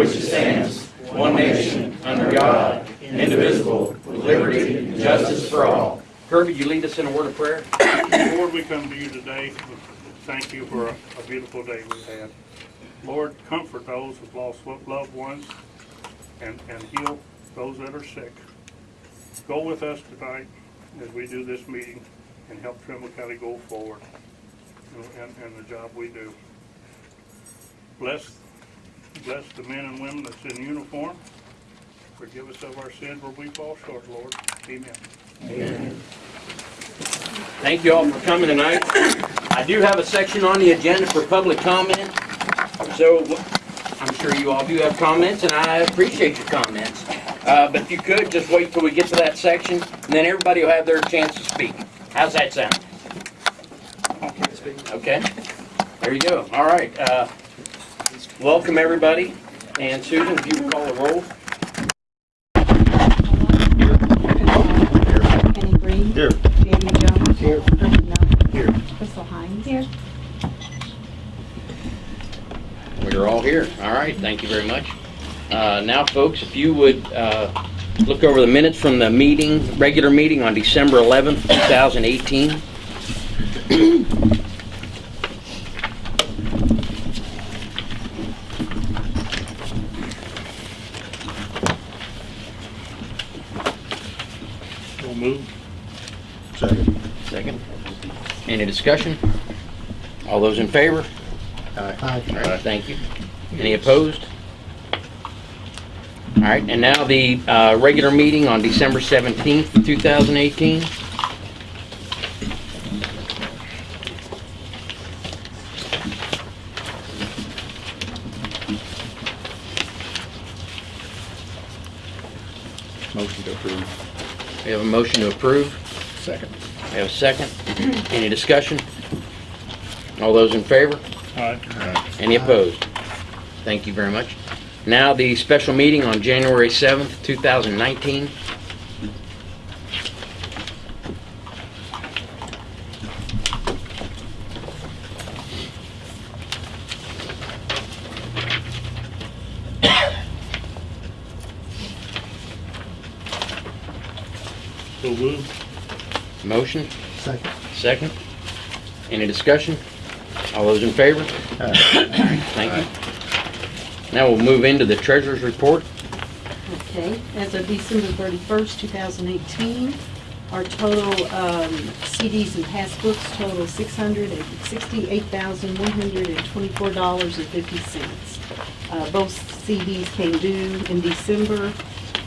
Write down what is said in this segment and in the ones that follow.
which stands, one nation, under God, indivisible, with liberty and justice for all. Kirby, you lead us in a word of prayer? Lord, we come to you today. Thank you for a a beautiful day we had. Lord, comfort those who've lost loved ones and, and heal those that are sick. Go with us tonight as we do this meeting and help Trimble County go forward and- and the job we do. Bless, bless the men and women that's in uniform. Forgive us of our sins where we fall short, Lord. Amen. Thank you all for coming tonight. I do have a section on the agenda for public comment. So I'm sure you all do have comments and I appreciate your comments. Uh, but if you could, just wait till we get to that section and then everybody will have their chance to speak. How's that sound? Okay, there you go. All right. Uh, welcome everybody. And Susan, if you would call the roll. Kenny Green. Here. Jamie Jones. Here. Here. Crystal Hines. Here. We're all here. All right, thank you very much. Uh, Now, folks, if you would uh, look over the minutes from the meeting, regular meeting on December 11th, 2018. We'll move. Second. Second. Any discussion? All those in favor? Aye. All right, thank you. Any opposed? All right, and now the uh, regular meeting on December 17th, 2018. Motion to approve. We have a motion to approve. Second. We have a second. Any discussion? All those in favor? Aye. Any opposed? Thank you very much. Now, the special meeting on January 7th, 2019. So move. Motion, Second. second. Any discussion? All those in favor? Aye. Thank you. Now we'll move into the treasurer's report. Okay, as of December 31st, 2018, our total um, CDs and passbooks total $668,124.50. Uh, Both CDs came due in December,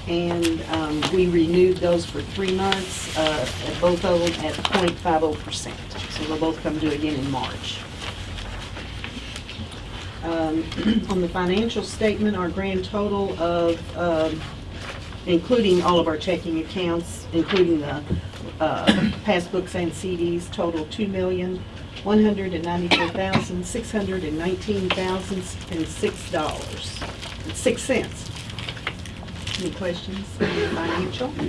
and um, we renewed those for three months, uh, both of them at .50%. So they'll both come due again in March. Um, On the financial statement, our grand total of, um, including all of our checking accounts, including the uh, passbooks and CDs, total two million, one hundred and ninety-four thousand, six hundred and nineteen thousand and six dollars, six cents. Any questions on the financial? No?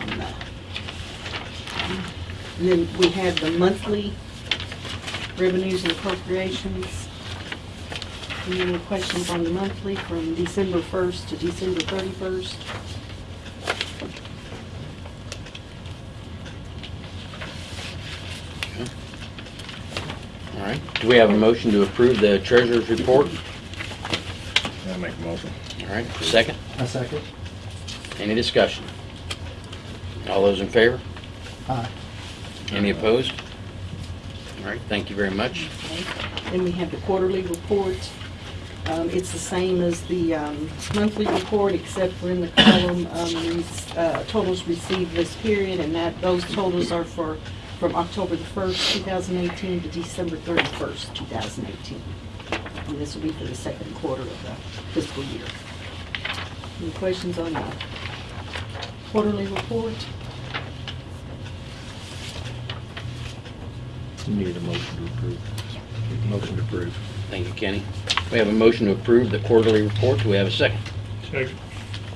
On that. And then we have the monthly revenues and appropriations. Any questions on the monthly from December 1st to December 31st? All right. Do we have a motion to approve the treasurer's report? I'll make a motion. All right, second. A second. Any discussion? All those in favor? Aye. Any opposed? All right, thank you very much. Okay. Then we have the quarterly report. Um, It's the same as the um, monthly report, except for in the column, um, re- uh, totals received this period, and that, those totals are for, from October the 1st, 2018 to December 31st, 2018. And this will be for the second quarter of the fiscal year. Any questions on the quarterly report? You need a motion to approve. Motion to approve. Thank you, Kenny. We have a motion to approve the quarterly report. Do we have a second? Second.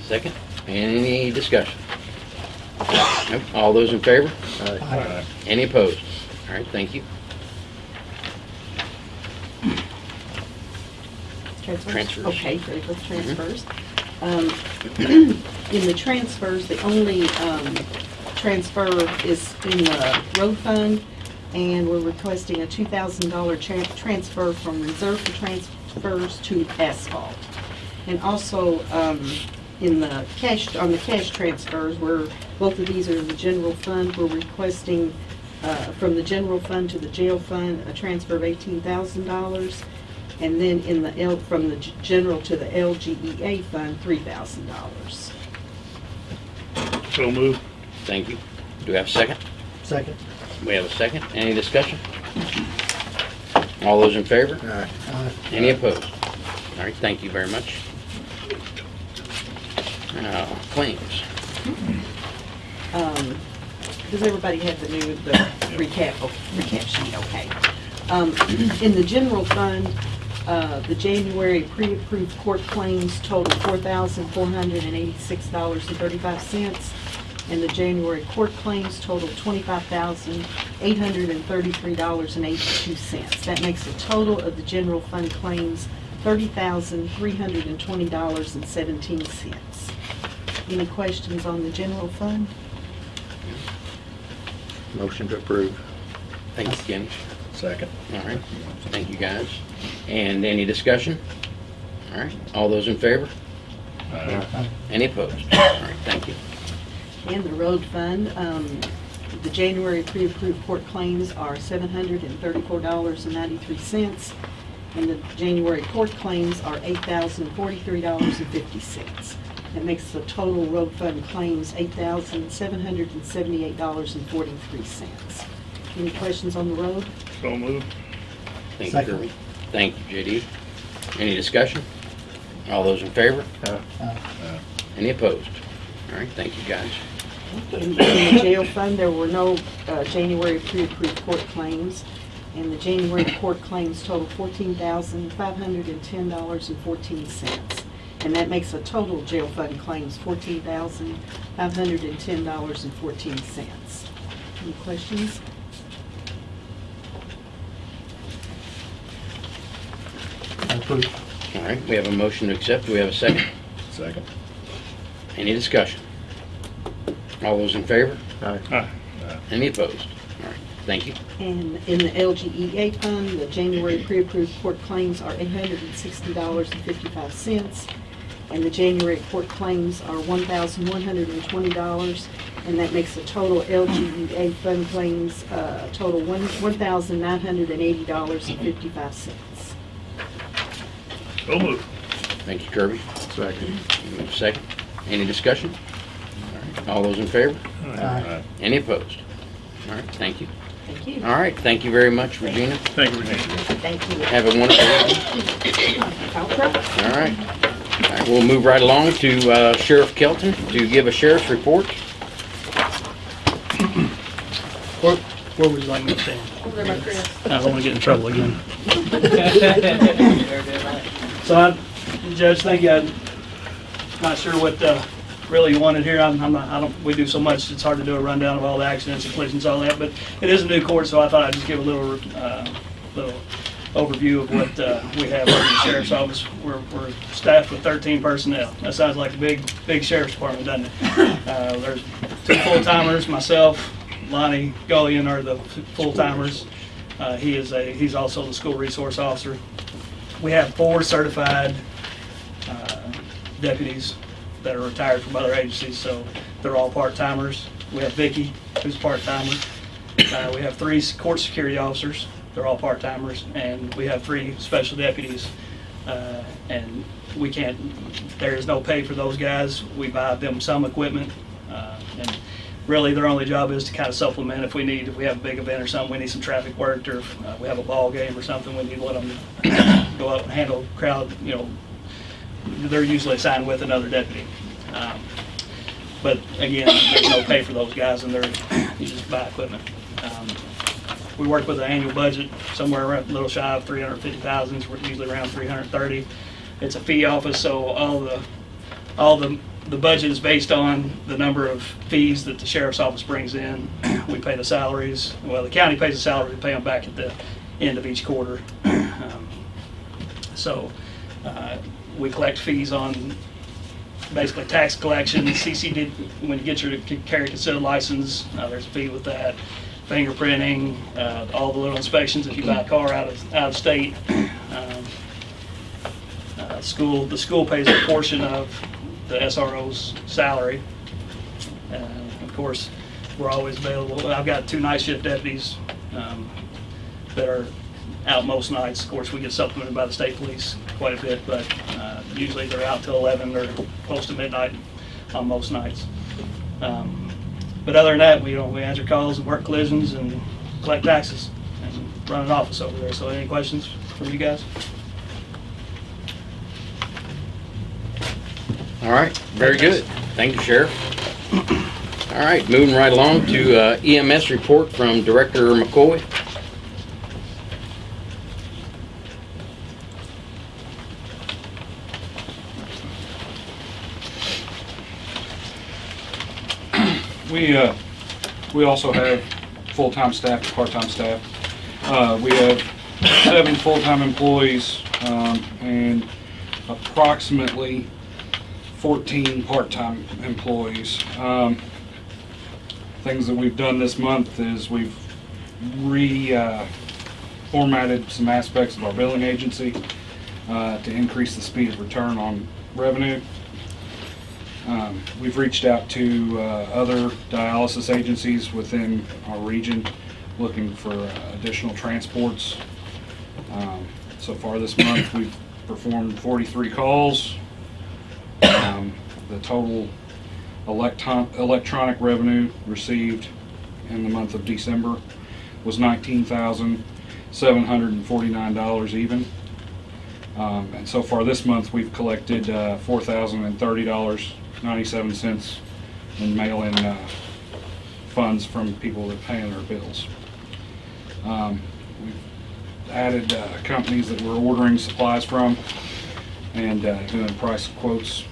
Second. Any discussion? Nope. All those in favor? Aye. Any opposed? All right, thank you. Transfers? Transfers. Okay, ready for the transfers. Um, In the transfers, the only um, transfer is in the road fund, and we're requesting a $2,000 tran- transfer from reserve for transfers to asphalt. And also, um, in the cash, on the cash transfers, where both of these are the general fund, we're requesting uh, from the general fund to the jail fund, a transfer of $18,000. And then in the L, from the general to the LGEA fund, $3,000. So move. Thank you. Do we have a second? Second. We have a second. Any discussion? All those in favor? Aye. Aye. Any opposed? All right, thank you very much. Now, claims. Um, Does everybody have the new, the recap, oh, recap sheet, okay? Um, In the general fund, uh, the January pre-approved court claims total $4,486.35, and the January court claims total $25,833.82. That makes a total of the general fund claims $30,320.17. Any questions on the general fund? Motion to approve. Thanks, you, Second. All right, thank you, guys. And any discussion? All right, all those in favor? Aye. Any opposed? All right, thank you. And the road fund, um, the January pre-approved court claims are seven hundred and thirty-four dollars and ninety-three cents, and the January court claims are eight thousand forty-three dollars and fifty cents. That makes the total road fund claims eight thousand seven hundred and seventy-eight dollars and forty-three cents. Any questions on the road? So move. Thank you, Second. Kirby. Thank you, JD. Any discussion? All those in favor? Aye. Aye. Any opposed? All right, thank you, guys. In in the jail fund, there were no uh, January pre-approved court claims, and the January court claims total $14,510.14. And that makes a total jail fund claims $14,510.14. Any questions? Approved. All right, we have a motion to accept. Do we have a second? Second. Any discussion? All those in favor? Aye. Aye. Any opposed? All right, thank you. And in the LGEA fund, the January pre-approved court claims are $860.55, and the January court claims are $1,120, and that makes the total LGEA fund claims, uh, total one $1,980.55. So move. Thank you, Kirby. Second. We Second. Any discussion? All right, All those in favor? Aye. Any opposed? All right, thank you. Thank you. All right, thank you very much, Regina. Thank you, Regina. Thank you. Have a wonderful evening. All right. All right, we'll move right along to uh, Sheriff Kelton to give a sheriff's report. Where, where would you like me to stand? I don't want to get in trouble again. So I, Judge, thank you. I'm not sure what, uh, really you wanted here. I'm, I'm not, I don't, we do so much, it's hard to do a rundown of all the accidents and collisions, all that, but it is a new court, so I thought I'd just give a little, uh, little overview of what, uh, we have in the sheriff's office. We're, we're staffed with thirteen personnel. That sounds like a big, big sheriff's department, doesn't it? Uh, there's two full-timers, myself, Lonnie Gullion are the full-timers. Uh, he is a, he's also the school resource officer. We have four certified uh, deputies that are retired from other agencies, so they're all part-timers. We have Vicky, who's part-timer. Uh, We have three court security officers, they're all part-timers, and we have three special deputies. Uh, And we can't, there is no pay for those guys. We buy them some equipment, uh, and really, their only job is to kind of supplement if we need, if we have a big event or something, we need some traffic worked, or if uh, we have a ball game or something, we need to let them go out and handle crowd, you know, they're usually assigned with another deputy. Um, But again, there's no pay for those guys, and they're, you just buy equipment. Um, We work with an annual budget somewhere around, a little shy of 350,000, we're usually around 330. It's a fee office, so all the, all the, the budget is based on the number of fees that the sheriff's office brings in. We pay the salaries, well, the county pays the salary, we pay them back at the end of each quarter. Um, So, Uh, We collect fees on basically tax collection, CCD, when you get your carry concealed license, uh, there's a fee with that. Fingerprinting, uh, all the little inspections if you buy a car out of, out of state. Um, uh, School, the school pays a portion of the SRO's salary. Uh, Of course, we're always available. I've got two night shift deputies um, that are out most nights. Of course, we get supplemented by the state police quite a bit, but uh, usually they're out till 11 or close to midnight on most nights. Um, But other than that, we, know, we answer calls and work collisions and collect taxes and run an office over there. So any questions from you guys? All right, very good. Thank you, Sheriff. All right, moving right along to uh, EMS report from Director McCoy. We, uh, we also have full-time staff part-time staff. Uh, we have seven full-time employees, um, and approximately fourteen part-time employees. Um, things that we've done this month is we've re, uh, some aspects of our billing agency, uh, to increase the speed of return on revenue. Um, We've reached out to uh, other dialysis agencies within our region, looking for uh, additional transports. Um, So far this month, we've performed 43 calls. Um, The total electron- electronic revenue received in the month of December was $19,749 even. Um, And so far this month, we've collected uh, $4,030.97 in mail-in uh, funds from people that pay their bills. Um, We've added uh, companies that we're ordering supplies from and uh, doing price quotes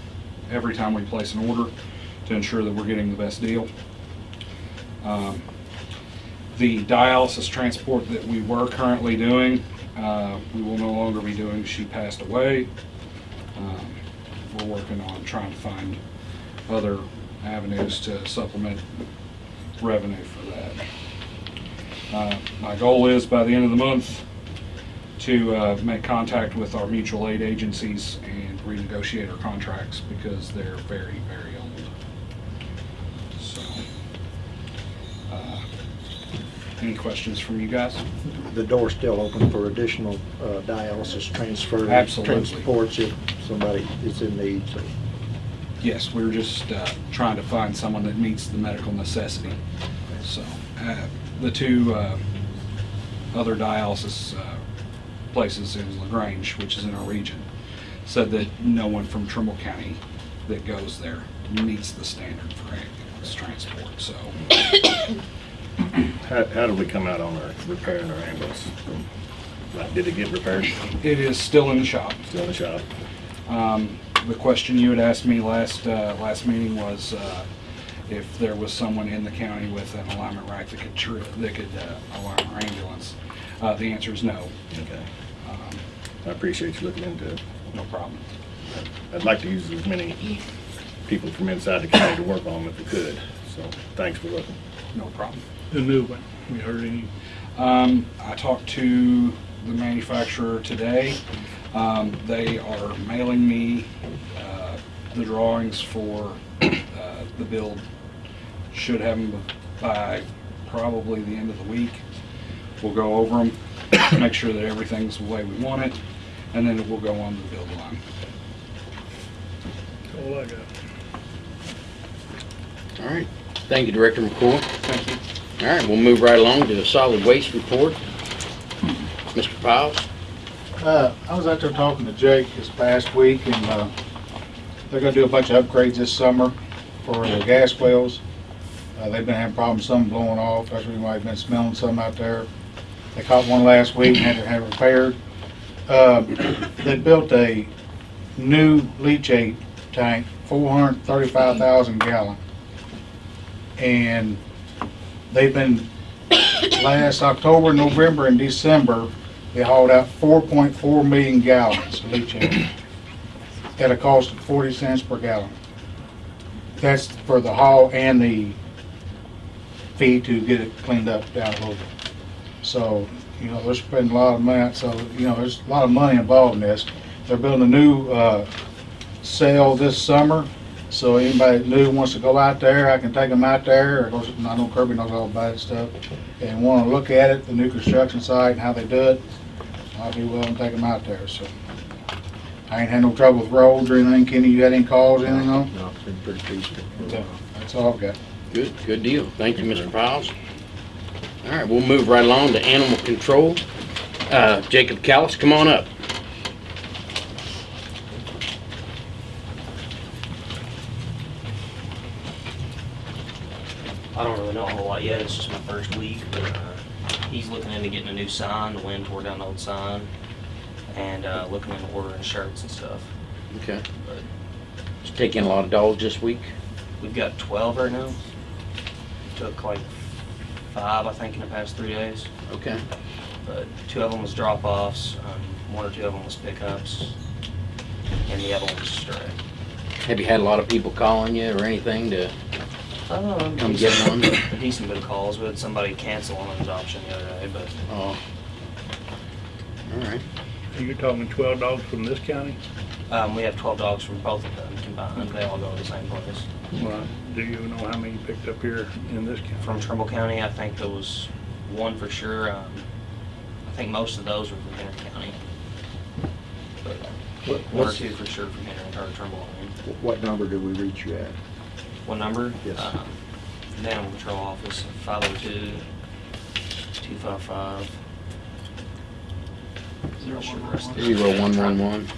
every time we place an order to ensure that we're getting the best deal. Um, The dialysis transport that we were currently doing, uh, we will no longer be doing. She passed away. Um, We're working on trying to find other avenues to supplement revenue for that. Uh, My goal is by the end of the month to uh, make contact with our mutual aid agencies and renegotiate our contracts because they're very, very old. So, uh, any questions from you guys? The door's still open for additional uh, dialysis transfers. Absolutely. Transports if somebody is in need, so. Yes, we're just uh, trying to find someone that meets the medical necessity. So, uh, the two uh, other dialysis uh, places in LaGrange, which is in our region, said that no one from Trimble County that goes there meets the standard for ambulance transport, so. How, how did we come out on our repairing our ambulance? Like, did it get repaired? It is still in the shop. Still in the shop? Um, The question you had asked me last, uh, last meeting was uh, if there was someone in the county with an alignment right that could, that could uh, alarm our ambulance. Uh, The answer is no. Okay. I appreciate you looking into it. No problem. I'd like to use as many people from inside the county to work on them if we could. So, thanks for looking. No problem. The new one, we heard any, Um, I talked to the manufacturer today. Um, They are mailing me uh, the drawings for uh, the build. Should have them by probably the end of the week. We'll go over them, make sure that everything's the way we want it, and then it will go on the build line. all I got. All right, thank you, Director McCoy. Thank you. All right, we'll move right along to the solid waste report. Mr. Piles? Uh, I was out there talking to Jake this past week, and, uh, they're gonna do a bunch of upgrades this summer for the gas wells. Uh, they've been having problems, some blowing off, that's the reason why I've been smelling some out there. They caught one last week and had to have it repaired. Uh, they built a new leachate tank, four hundred thirty-five thousand gallon. And they've been, last October, November, and December, they hauled out 4.4 million gallons of leachate. at a cost of forty cents per gallon. That's for the haul and the fee to get it cleaned up down a little bit. So, you know, they're spending a lot of money, so, you know, there's a lot of money involved in this. They're building a new, uh, sale this summer, so anybody new wants to go out there, I can take them out there, of course, I know Kirby knows all about it stuff, and wanna look at it, the new construction site and how they do it, I'll be willing to take them out there, so. I ain't had no trouble with roads or anything, Kenny, you had any calls, anything on? No, it's been pretty peaceful. So, That's all I've got. Good, good deal. Thank you, Mr. Piles. All right, we'll move right along to animal control. Uh, Jacob Callis, come on up. I don't really know a whole lot yet, it's just my first week, but, uh, he's looking into getting a new sign, the wind tore down the old sign, and, uh, looking into ordering shirts and stuff. Okay. Just taking a lot of dogs this week? We've got twelve right now. Took like five, I think, in the past three days, Okay. but two of them was drop-offs, um, one or two of them was pickups, and the other one was stray. Have you had a lot of people calling you or anything to Um, come get one? A decent bit of calls, we had somebody cancel on his option the other day, but Oh. All right. You're talking twelve dogs from this county? Um, we have twelve dogs from both of them combined, they all go to the same place. Well, do you know how many you picked up here in this county? From Trimble County, I think there was one for sure, um, I think most of those were from Henry County. But What, one or two for sure from Henry, or Trimble, I mean. what number did we reach you at? What number? Yes. Um, The Animal Control Office, five oh two, two five five. Zero Zero one one one.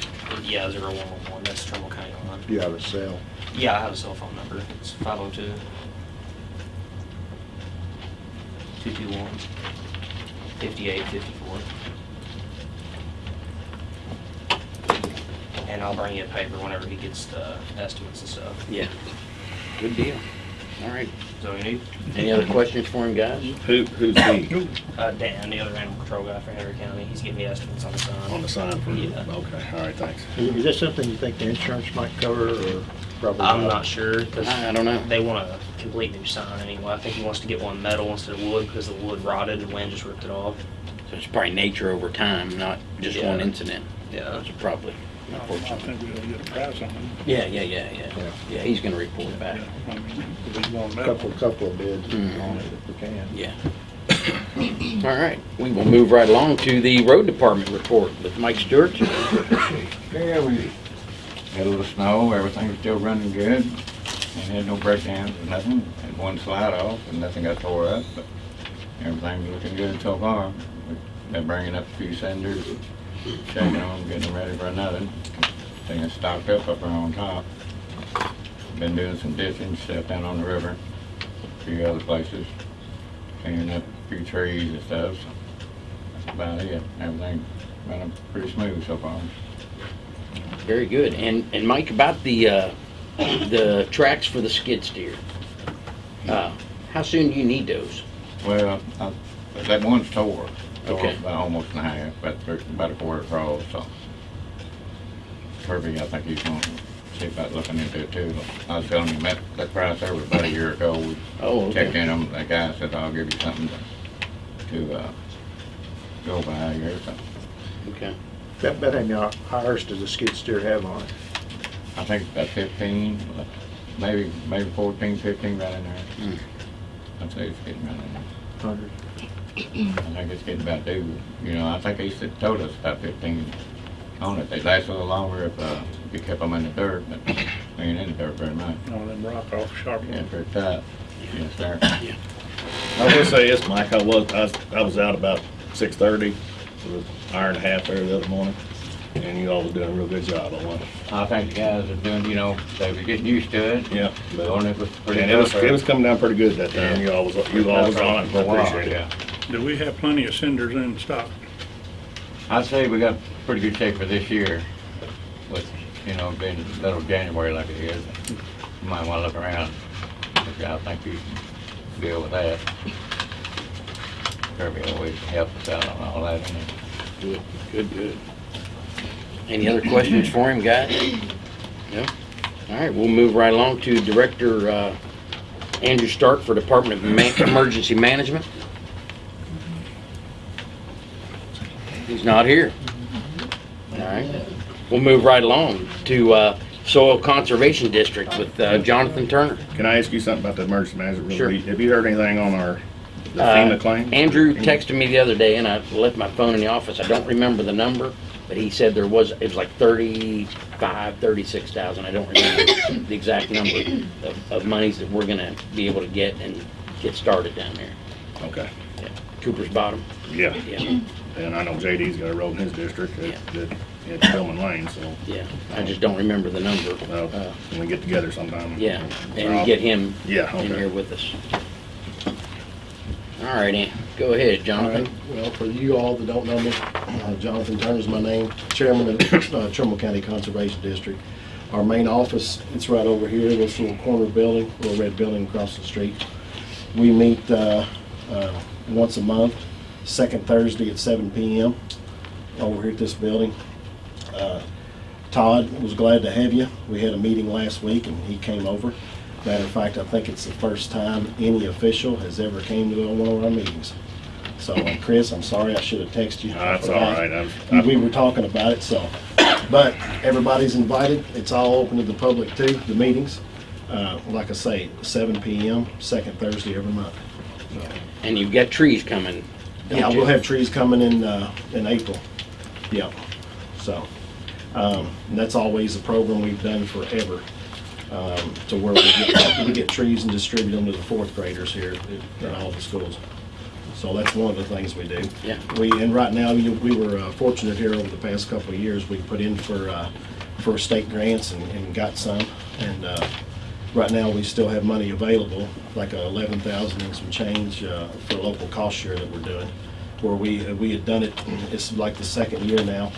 Yeah, zero one one one, that's Trimble County line. Do you have a cell? Yeah, I have a cell phone number. It's 502 221 5854. And I'll bring you a paper whenever he gets the estimates and stuff. Yeah. Good deal. All right. So you need Any other questions for him, guys? Who, who's he uh, Dan, the other animal control guy for Henry County. He's getting me estimates on the sign. on the sign for? Yeah. Okay, all right, thanks. Is that something you think the insurance might cover or probably not? I'm not sure because I I don't know. they want a complete new sign anyway. I think he wants to get one metal instead of wood because the wood rotted and wind just ripped it off. So it's probably nature over time, not just one Yeah. incident. Yeah. That's probably, I unfortunately. think we'll get a price on them. Yeah, yeah, yeah, yeah. Yeah. Yeah, he's gonna report back. I mean, if we want A. Couple, couple of bids Mhm. on it if we can. Yeah. All right, we will move right along to the road department report with Mike Stewart. Yeah, we had a little snow, everything was still running good, and had no breakdowns or nothing, had one slide off, and nothing got tore up, but everything's looking good so far. We've been bringing up a few cinders, checking them, getting ready for another, things stocked up up there on top. Been doing some ditching, stuff down on the river, a few other places, cleaning up a few trees and stuff, so that's about it, everything running pretty smooth so far. Very good. And, and Mike, about the, uh, the tracks for the skid steer. Uh, how soon do you need those? Well, I- that one's tore. Tore Okay. About almost in half, about, thir- about a quarter across, so. Kirby, I think he's gonna see about looking into it too. I was telling him that, that price there was about a year ago. We Oh, checked okay. in them, the guy said, I'll give you something to, to, uh, go by here, so. Okay. About, about how many hours does the skid steer have on it? I think it's about fifteen, maybe, maybe fourteen, fifteen right in there. Hmm. I'd say it's getting right in there. Hundred? I think it's getting about due, you know, I think he said, told us about fifteen on it. They'd last a little longer if, uh, you kept them in the dirt, but they ain't in the dirt very much. On them rock off sharp Yeah, ones. very tight. Yes, sir. Yeah. I will say this, Mike, I was, I I was out about six thirty, it was an hour and a half there the other morning, and you all was doing a real good job on one. I think the guys are doing, you know, they were getting used to it. Yeah. But on it was pretty And it was, it was coming down pretty good that time, you all was, you all was on it, I appreciate it. Yeah. Do we have plenty of cinders in stock? I'd say we got pretty good shape for this year, with, you know, being little January like it is. You might wanna look around, because I think you can deal with that. Kirby always helps us out on all that, and Good, good, good. Any other questions for him, guys? No? All right, we'll move right along to Director uh, Andrew Stark for Department of Ma- Emergency Management. He's not here. All right, we'll move right along to uh, Soil Conservation District with uh, Jonathan Turner. Can I ask you something about the emergency management? Sure. Have you heard anything on our the Uh, FEMA claim? Andrew texted me the other day, and I left my phone in the office. I don't remember the number, but he said there was, it was like thirty-five, thirty-six thousand. I don't remember the exact number of, of monies that we're gonna be able to get and get started down there. Okay, Cooper's Bottom, yeah. yeah, And I know JD's got a road in his district Yeah. that, that, it's Tillman Lane, so, yeah. I just don't remember the number. well, Uh, when we get together sometime. Yeah, and get him Yeah, in here okay. with us. All right, Ann, go ahead, All Jonathan. right, well, for you all that don't know me, uh, Jonathan Turner's my name, Chairman of uh, Trimble County Conservation District. Our main office, it's right over here, this little corner building, little red building across the street. We meet uh, uh, once a month, second Thursday at seven PM over here at this building. Uh, Todd was glad to have you. We had a meeting last week and he came over. Matter of fact, I think it's the first time any official has ever came to one of our meetings. So, and Chris, I'm sorry, I should have texted you. I That's all forgot. right. I've- We were talking about it, so, but everybody's invited. It's all open to the public too, the meetings. Uh, like I say, seven PM, second Thursday every month. So, And you've got trees coming. Yeah, we'll have trees coming in, uh, in April. Yeah, so, um, and that's always a program we've done forever, um, to where we get, we get trees and distribute them to the fourth graders here at- at all the schools. So that's one of the things we do. Yeah. We, and right now, you- we were uh, fortunate here over the past couple of years, we put in for, uh, for state grants and, and got some. And, uh, right now, we still have money available, like eleven thousand and some change, uh, for local cost share that we're doing. Where we, we had done it, it's like the second year now.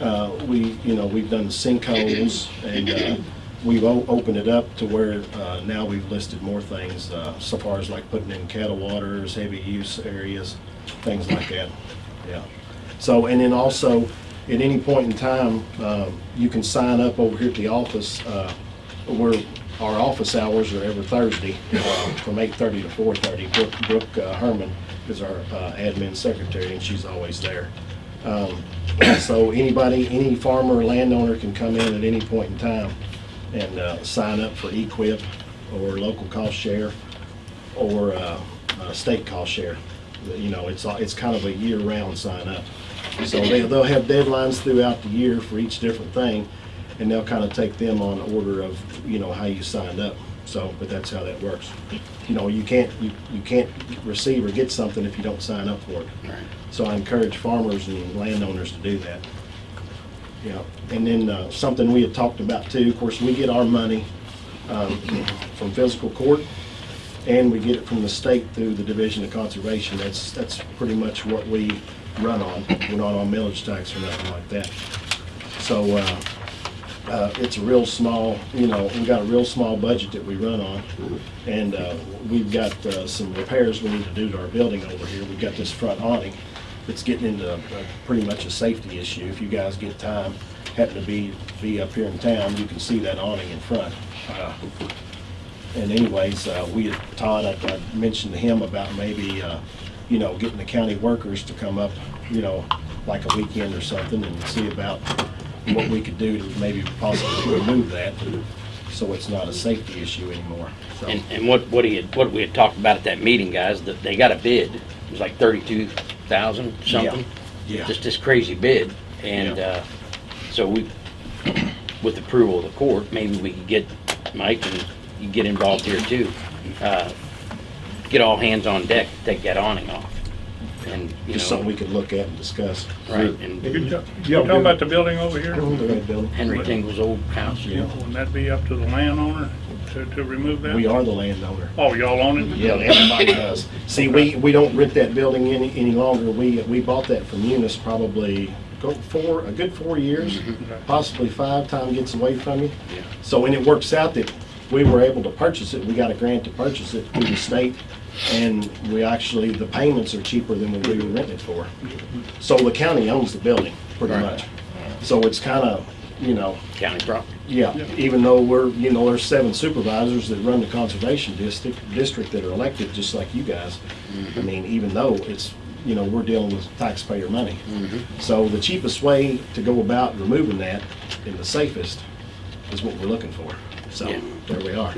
Uh, we, you know, we've done sinkholes and, uh, we've opened it up to where, uh, now we've listed more things, uh, so far as like putting in cattle waters, heavy use areas, things like that, yeah. So, and then also, at any point in time, um, you can sign up over here at the office, uh, our office hours are every Thursday, uh, from eight-thirty to four-thirty. Brooke, Brooke uh, Herman is our uh, admin secretary, and she's always there. Um, So anybody, any farmer landowner can come in at any point in time and uh, sign up for EQIP or local cost share or uh, uh, state cost share. You know, it's, it's kind of a year-round sign up. So they, they'll have deadlines throughout the year for each different thing, and they'll kind of take them on order of, you know, how you signed up. So, but that's how that works. You know, you can't, you, you can't receive or get something if you don't sign up for it. Right. So I encourage farmers and landowners to do that. Yeah, and then uh, something we had talked about too, of course, we get our money um, from fiscal court, and we get it from the state through the Division of Conservation. That's, that's pretty much what we run on. We're not on millage tax or nothing like that. So uh, uh, it's a real small, you know, we've got a real small budget that we run on. And uh, we've got uh, some repairs we need to do to our building over here. We've got this front awning that's getting into uh, pretty much a safety issue. If you guys get time, happen to be, be up here in town, you can see that awning in front. Uh, And anyways, uh, we, had- Todd, I I mentioned to him about maybe, uh, you know, getting the county workers to come up, you know, like a weekend or something and see about what we could do to maybe possibly remove that, so it's not a safety issue anymore. So, And, and what, what he had, what we had talked about at that meeting, guys, that they got a bid. It was like thirty-two thousand something. yeah, Just this crazy bid. And, uh, so we, with approval of the court, maybe we could get Mike and you get involved here too. Uh, Get all hands on deck, to take that awning off. And, you just something we could look at and discuss. right, and You ta- you talking about the building over here? The red building. Henry Tingle's old house. Yeah, Wouldn't that be up to the landowner to, to remove that? We are the landowner. Oh, y'all own it? Yeah, everybody does. See, we, we don't rent that building any, any longer. We, we bought that from Eunice probably go four, a good four years, mm-hmm. possibly five, time gets away from you. Yeah. So when it works out that we were able to purchase it, we got a grant to purchase it through the state, and we actually, the payments are cheaper than what we were renting it for. So the county owns the building, pretty Right. much. So it's kind of, you know, County property. yeah, even though we're, you know, there's seven supervisors that run the conservation district, district that are elected, just like you guys. I mm-hmm. mean, even though it's, you know, we're dealing with taxpayer money. Mm-hmm. So the cheapest way to go about removing that and the safest is what we're looking for. So, Yeah. there we are.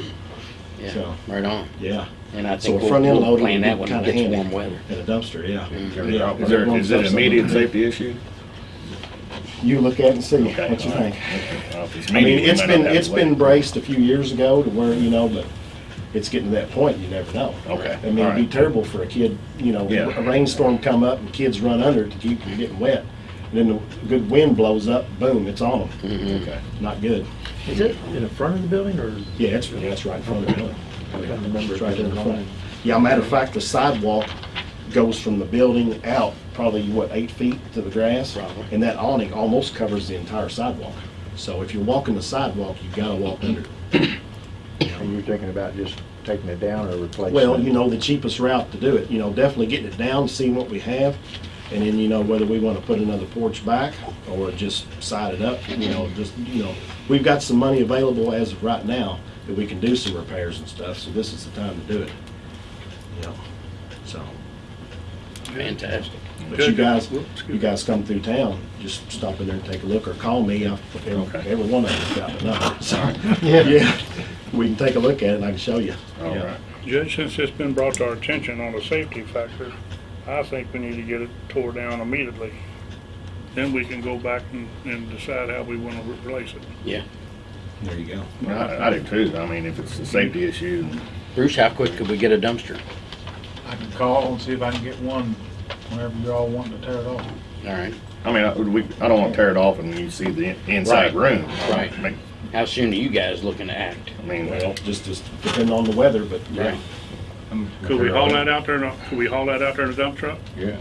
Yeah, So- right on. Yeah. And I So think a we'll, front end we'll loading plan would that be when kinda it gets handy. warm weather. In a dumpster, yeah. Yeah. Is there, is it an immediate safety issue? You look at it and see Okay, what you all right. think. Well, if it's I mean, immediate, we it's might been, not have it's to been wait. braced a few years ago to where, you know, but it's getting to that point, you never know. Okay, I mean, all it'd be right. terrible for a kid, you know, Yeah. a rainstorm come up and kids run under it to keep from getting wet. And then the good wind blows up, boom, it's on them. Okay. Mm-hmm. Not good. Is it in the front of the building or? Yeah, it's, yeah, it's right in front of the building. It's right it's in the front. Yeah, matter of fact, the sidewalk goes from the building out probably, what, eight feet to the grass? Probably. And that awning almost covers the entire sidewalk. So if you're walking the sidewalk, you've gotta walk under it. And you're thinking about just taking it down or replacing it? Well, you know, the cheapest route to do it, you know, definitely getting it down, seeing what we have, and then, you know, whether we wanna put another porch back or just side it up, you know, just, you know, we've got some money available as of right now that we can do some repairs and stuff, so this is the time to do it. You know, so, Fantastic. but you guys, you guys come through town, just stop in there and take a look, or call me, I'll- every, every one of us got the number, so. Yeah, we can take a look at it and I can show you. All Yeah. right. Judge, since it's been brought to our attention on the safety factor, I think we need to get it tore down immediately. Then we can go back and, and decide how we wanna replace it. Yeah. There you go. Well, I, I do too. I mean, if it's a safety issue, Bruce, how quick could we get a dumpster? I can call and see if I can get one whenever you're all wanting to tear it off. All right. I mean, I, we, I don't wanna tear it off and you see the inside Right, room. right. Make- How soon are you guys looking to act? I mean, Well, just, just depending on the weather, but yeah. Right. Could we haul that out there, in a- could we haul that out there in a dump truck? Yeah,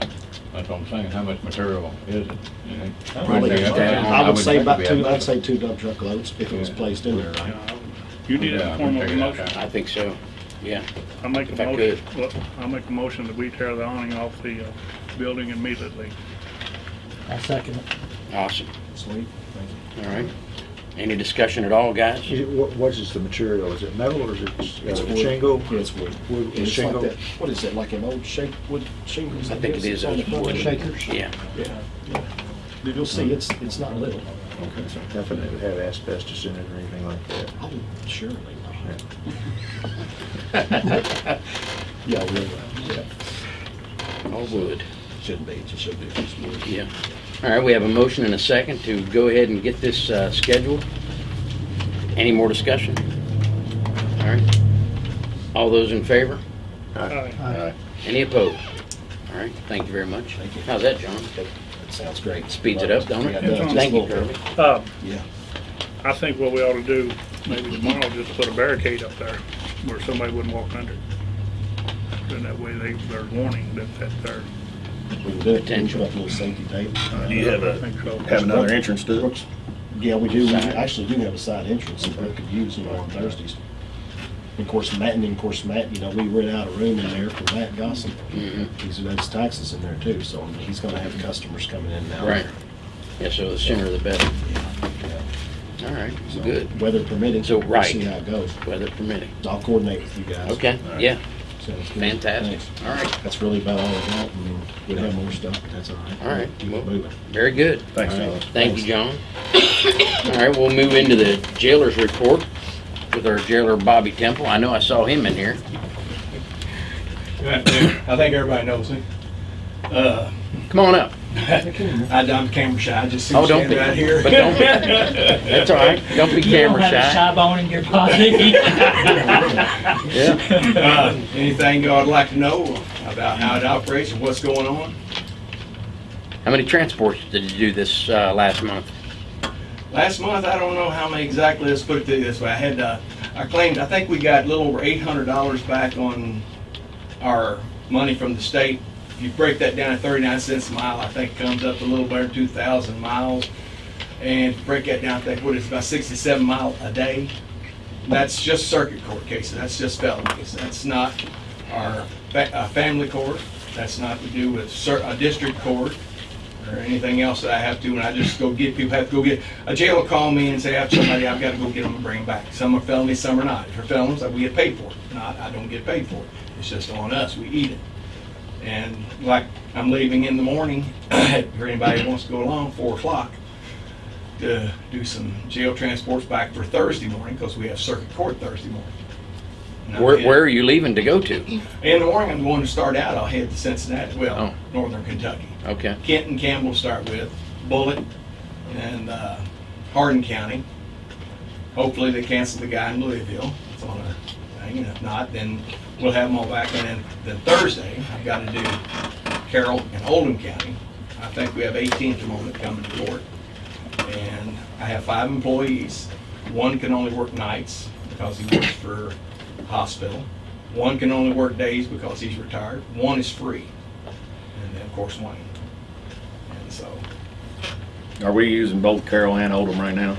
that's what I'm saying, how much material is it? you know? Probably, Bring it down. I would say think about we two, I'd say two dump truck loads if it was Yeah. placed in there, right? Yeah, You need it Yeah, form of a figure that motion. out. I think so. Yeah. I make If a I motion, well, I make a motion that we tear the awning off the, uh, building immediately. I second it. Awesome. Sweet, thank All right. Any discussion at all, guys? Is it, what, what is the material? Is it metal or is it you. It's uh, wood. shingle? Yeah, it's wood. Wood, It's like shingle? that, what is it, like an old shape, wood shingles? I think it guess? is It's on the those front. wood. Shakers? Yeah. Yeah, yeah. You'll see, it's, it's not little. Nothing that would have asbestos in it or anything like that? Oh, surely not. Yeah, really, yeah. All wood. Shouldn't be, it just should be just wood. Yeah. All right, we have a motion and a second to go ahead and get this uh, scheduled. Any more discussion? All right. All those in favor? Aye. uh, Any opposed? All right, thank you very much. Thank you. How's that, John? That sounds great. Speeds it up, don't it? Yeah, does. Thank you, little Kirby. bit. Uh, Yeah. I think what we ought to do, maybe tomorrow, just put a barricade up there where somebody wouldn't walk under. it. Then that way they, they're warning that, that they're, We can do it, Potential. put a little safety tape. do you have I a, think so. have another entrance to it? Yeah, we do, we actually do have a side entrance that Brooke could use, you know, on Thursdays. Of course, Matt, and of course, Matt, you know, we rent out a room in there for Matt Gossam. Mhm. He's, that's taxes in there too, so he's gonna have customers coming in now. Right. Yeah, so the sooner the better. Yeah. All right, So, good. Weather permitting, So, we'll right. see how it goes. Weather permitting. I'll coordinate with you guys. Okay, All right. yeah, Sounds good. fantastic. Thanks. All right, That's really about all I got, I mean, we'd have more stuff, but that's all right. All right. Keep it moving. very good. Thanks, All right, John. Thank you, John. All right, we'll move into the jailer's report with our jailer Bobby Temple. I know I saw him in here. I think everybody knows me. Uh, Come on up. I, I'm camera shy, I just see Oh, you don't standing be. right here. But don't be. That's all right. Don't be camera shy. bone in your body. Yeah. Uh, Anything y'all would like to know about how it operates and what's going on? How many transports did you do this uh, last month? Last month, I don't know how many exactly, let's put it this way, I had, uh, I claimed, I think we got a little over eight hundred dollars back on our money from the state. If you break that down at thirty-nine cents a mile, I think it comes up a little better than two thousand miles. And break that down, I think what is about sixty-seven mile a day. That's just circuit court cases, that's just felonies, that's not our fa- uh, family court, that's not to do with a district court. or anything else that I have to, and I just go get, people have to go get, a jail will call me and say, I have somebody, I've got to go get them and bring them back. Some are felonies, some are not. If they're felons, we get paid for it. Not, I don't get paid for it. It's just on us, we eat it. And like, I'm leaving in the morning, if anybody wants to go along, four o'clock, to do some jail transports back for Thursday morning, because we have circuit court Thursday morning. Where, where are you leaving to go to? In the morning, I'm going to start out, I'll head to Cincinnati, well, Oh. northern Kentucky. Okay. Kenton Campbell start with, Bullitt, and uh, Hardin County. Hopefully, they cancel the guy in Louisville. It's on a and if not, then we'll have them all back. And then, Thursday, I've got to do Carroll and Oldham County. I think we have 18 at the moment coming to court. And I have five employees. One can only work nights because he works for hospital. One can only work days because he's retired. One is free. And then, of course, Wayne. And so, Are we using both Carroll and Oldham right now?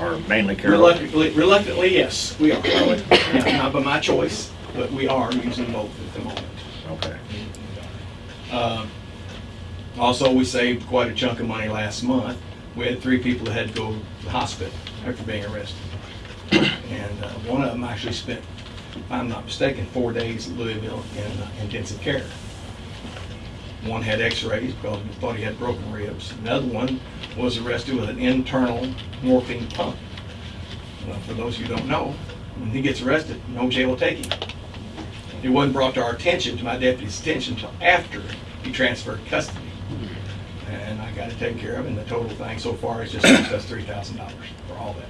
Or mainly Carroll? reluctantly, reluctantly, yes, we are. Yeah, Not by my choice, but we are using both at the moment. Okay. Uh, Also, we saved quite a chunk of money last month. We had three people that had to go to the hospital after being arrested. And uh, one of them actually spent, if I'm not mistaken, four days at Louisville in uh, intensive care. One had x-rays because we thought he had broken ribs. Another one was arrested with an internal morphine pump. Well, for those who don't know, when he gets arrested, no jail will take him. It wasn't brought to our attention, to my deputy's attention, until after he transferred custody. And I got it taken care of, and the total thing so far is just cost us three thousand dollars for all that.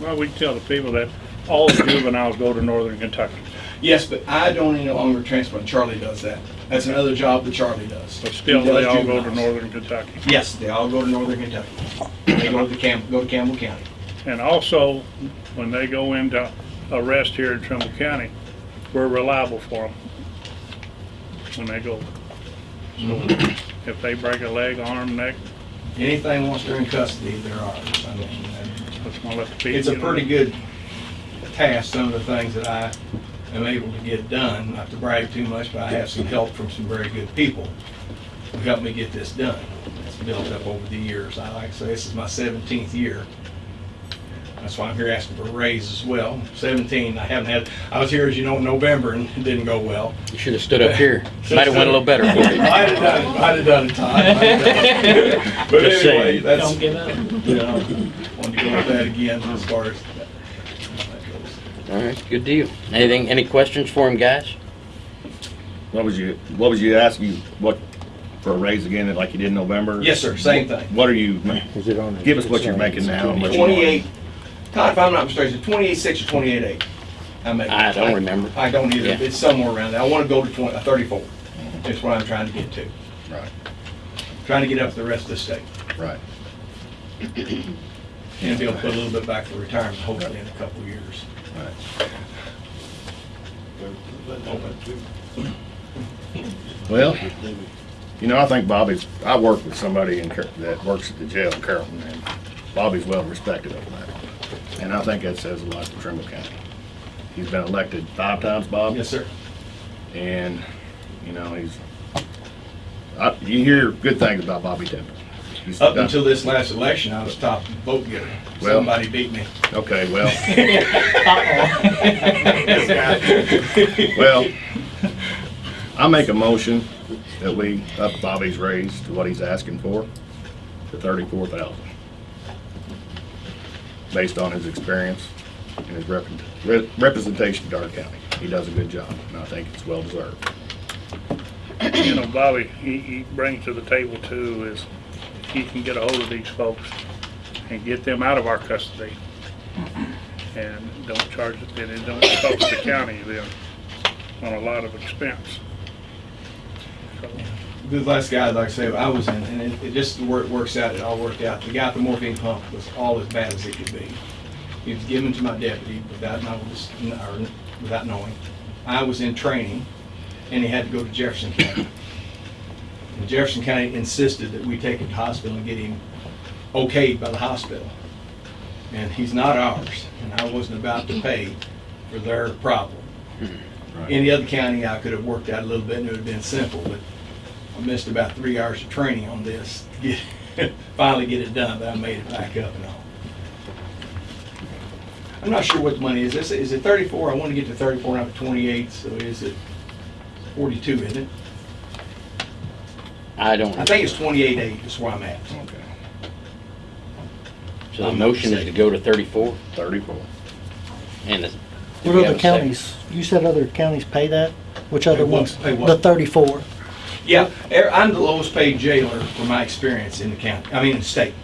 Well, we tell the people that all juveniles go to northern Kentucky, Yes, but I don't any longer transfer, and Charlie does that. That's another job that Charlie does. but still He does they all go to juveniles. northern Kentucky. Yes, they all go to northern Kentucky. They go to Cam, go to Campbell County. And also, when they go into arrest here in Trimble County, we're reliable for them when they go. So mm-hmm. if they break a leg, arm, neck, Anything once they're in custody, they're ours. I mean, let's not let it's a pretty good task, some of the things that I am able to get done, not to brag too much, but I have some help from some very good people who helped me get this done. It's built up over the years. I like to say, this is my seventeenth year. That's why I'm here asking for a raise as well. Seventeen, I haven't had, I was here, as you know, in November, and it didn't go well. You should have stood up here. Might have went a little better for you. Might have done it, might have done it, Todd. might have done it. But Just anyway, saying. that's, Don't give up. you know, wanted to go with that again as far as that that goes. All right, good deal. Anything, any questions for him, guys? What was you, what was you asking, you what, for a raise again, like you did in November? Yes, sir, same thing. What are you, Is it on? give us what you're making now and what you want. Twenty-eight, Todd, if I'm not mistaken, twenty-eight six or twenty-eight eight. I make. I don't remember. I don't either. Yeah. It's somewhere around there. I want to go to twenty, uh, thirty-four. That's what I'm trying to get to. Right, Trying to get up to the rest of the state. right. And be able to put a little bit back for retirement, hopefully in a couple of years. Right. Well, you know, I think Bobby's, I work with somebody in, Car- that works at the jail in Carrollton, and Bobby's well respected over there. And I think that says a lot to Trimble County. He's been elected five times, Bob. Yes, sir. And, you know, he's, I, you hear good things about Bobby Temple. He's Up done- until this last election, I was top vote getter. Well- Somebody beat me. Okay, well. Well, I make a motion that we up Bobby's raise to what he's asking for, to thirty-four thousand. Based on his experience and his rep- re- representation in Dark County. He does a good job, and I think it's well deserved. You know, Bobby, he, he brings to the table too is he can get a hold of these folks and get them out of our custody. And don't charge it, and it don't cost the county then on a lot of expense. So, The last guy, like I say, I was in, and it, it just, it works out, it all worked out. The guy at the morphine pump was all as bad as it could be. He was given to my deputy without notice, or without knowing. I was in training, and he had to go to Jefferson County. And Jefferson County insisted that we take him to hospital and get him okayed by the hospital. And he's not ours, and I wasn't about to pay for their problem. Right. Any other county, I could have worked out a little bit, and it would have been simple, but I missed about three hours of training on this, to get, finally get it done, but I made it back up and all. I'm not sure what the money is. This is it 34? I want to get to 34, not 28, so is it 42, isn't it? I don't, I think it's 28.8 that's where I'm at. Okay. so the motion is to go to thirty-four Thirty-four. and it's. do What have other a second? counties, you said other counties pay that? Which other Pay what? ones? Pay what? The thirty-four. Yeah, er, I'm the lowest paid jailer from my experience in the county, I mean, in the state.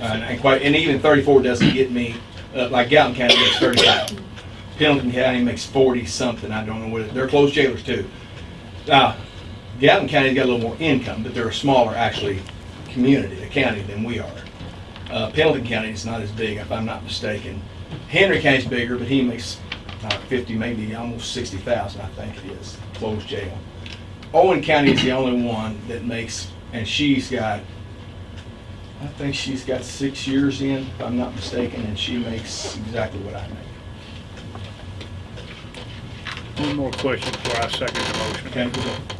And and quite, and even 34 doesn't get me, uh, like Gallatin County gets 35. Pendleton County makes 40 something, I don't know what, it- they're closed jailers too. Now, Gallatin County's got a little more income, but they're a smaller, actually, community, a county than we are. Uh, Pendleton County is not as big, if I'm not mistaken. Henry County's bigger, but he makes uh, 50, maybe almost 60,000, I think it is, closed jail. Owen County is the only one that makes, and she's got, I think she's got six years in, if I'm not mistaken, and she makes exactly what I make. One more question before I second the motion. Okay, good.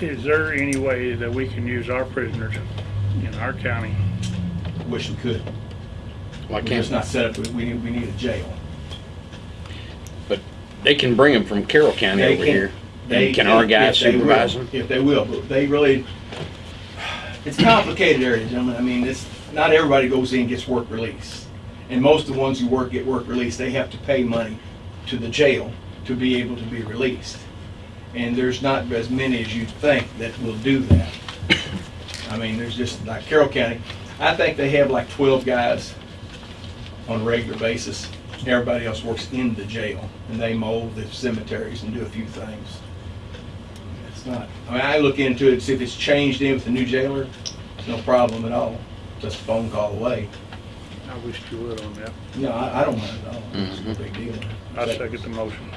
Is there any way that we can use our prisoners in our county? Wish we could. Why We're just can't, not set up, we- we need, we need a jail. But they can bring them from Carroll County They over can- here. They- And can our guys if they will, supervise them? If they will, but they really, it's a complicated area, gentlemen. I mean, it's, not everybody goes in and gets work release. And most of the ones who work, get work release, they have to pay money to the jail to be able to be released. And there's not as many as you'd think that will do that. I mean, there's just, like Carroll County, I think they have like twelve guys on a regular basis. Everybody else works in the jail, and they mow the cemeteries and do a few things. It's not, I mean, I look into it, see if it's changed in with the new jailer, it's no problem at all, just a phone call away. I wish you would on that. No, I, I don't mind at all, it's no Mhm. big deal. I second the motion.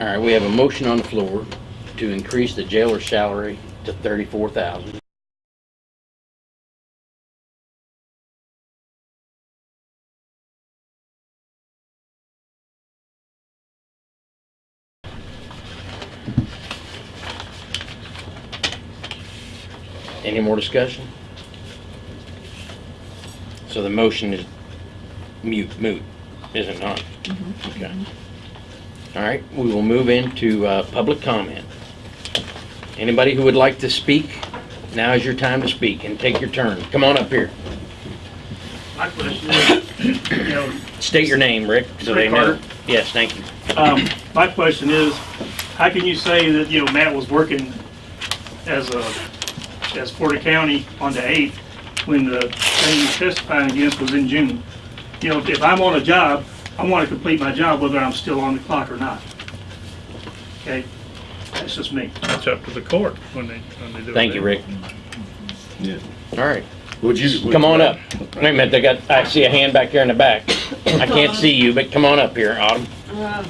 All right, we have a motion on the floor to increase the jailer's salary to thirty-four thousand. Any more discussion? So the motion is mute, moot, is it not? Mm-hmm. Okay. All right, we will move into uh, public comment. Anybody who would like to speak, now is your time to speak and take your turn. Come on up here. My question is, you know, State your name, Rick, so they Rick know. Carter. Yes, thank you. Um, my question is, how can you say that, you know, Matt was working as a, as Porter County on the 8th when the thing he's testifying against was in June? You know, if I'm on a job, I want to complete my job whether I'm still on the clock or not. Okay? That's just me. It's up to the court when they, when they do it. Thank you, Rick. Yeah. All right, Would you? would come on like- up. Wait a minute, they got, I see a hand back there in the back. I can't see you, but come on up here, Autumn. Uh,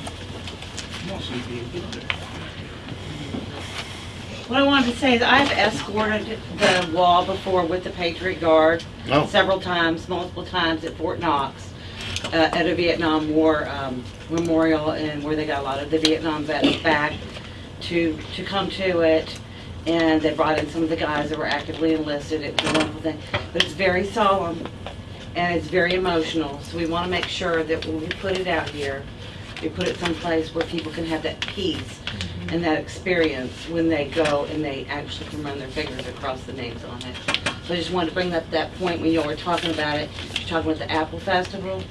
What I wanted to say is I've escorted the wall before with the Patriot Guard Oh. several times, multiple times at Fort Knox, uh, at a Vietnam War um, memorial and where they got a lot of the Vietnam vets back to, to come to it. And they brought in some of the guys that were actively enlisted. It was a wonderful thing. But it's very solemn and it's very emotional. So we want to make sure that when we put it out here, we put it someplace where people can have that peace and that experience when they go and they actually can run their fingers across the names on it. So I just wanted to bring up that point when you all were talking about it, you're talking about the Apple Festival.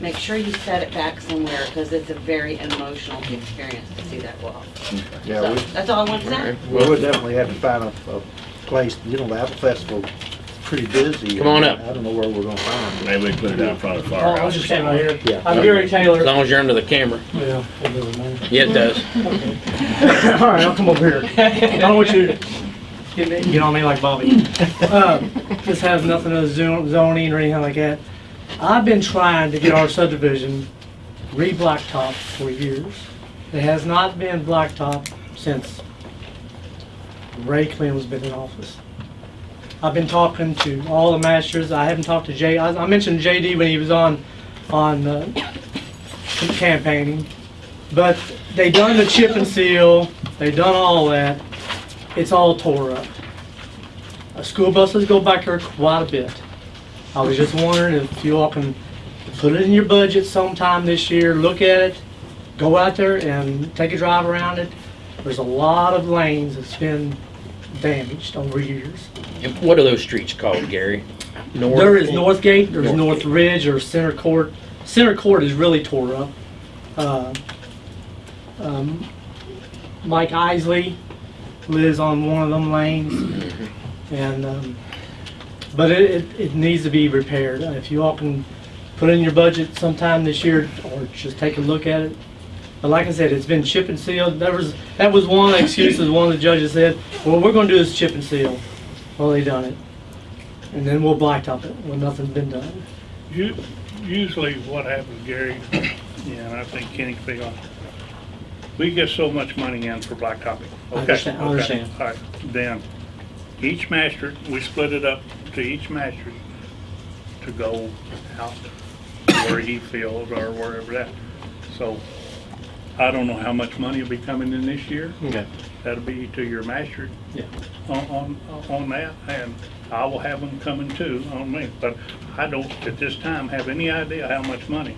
Make sure you set it back somewhere because it's a very emotional experience to see that wall. Yeah, So we, that's all I wanted to say. we would definitely have to find a, a place, you know, the Apple Festival, is pretty busy. Come on up. I don't know where we're gonna find it. Maybe we can put it out in front of the Oh, I firehouse. was just saying right here. Yeah. I'm Gary Taylor. As long as you're under the camera. Yeah, it doesn't matter. Yeah, it does. All right, I'll come over here. I don't want you to get get on me like Bobby. Uh, This has nothing to do with zoning or anything like that. I've been trying to get our subdivision re-blacktop for years. It has not been blacktop since Ray Clinton's been in office. I've been talking to all the masters. I haven't talked to Jay. I I mentioned JD when he was on, on uh, campaigning. But they done the chip and seal, they done all that. It's all tore up. Uh, School buses go back there quite a bit. I was just wondering if you all can put it in your budget sometime this year, look at it, go out there and take a drive around it. There's a lot of lanes that's been damaged over years. And what are those streets called, Gary? North? There is Northgate, there's Northgate. North Ridge, or Center Court. Center Court is really tore up. Uh, um, Mike Isley lives on one of them lanes, and, um, but it, it, it needs to be repaired. Uh, If you all can put in your budget sometime this year, or just take a look at it. But like I said, it's been chip and sealed. That was, that was one of the excuses one of the judges said, well, we're gonna do is chip and seal. Well, they done it. And then we'll blacktop it when nothing's been done. U- Usually what happens, Gary, yeah, and I think Kenny can speak on, we get so much money in for blacktopping. I Okay, understand- I okay, understand. All right, then, each master, we split it up to each master to go out where he feels or wherever that. So, I don't know how much money will be coming in this year. Okay. That'll be to your master Yeah. on, on, on that, and I will have them coming too on me. But I don't, at this time, have any idea how much money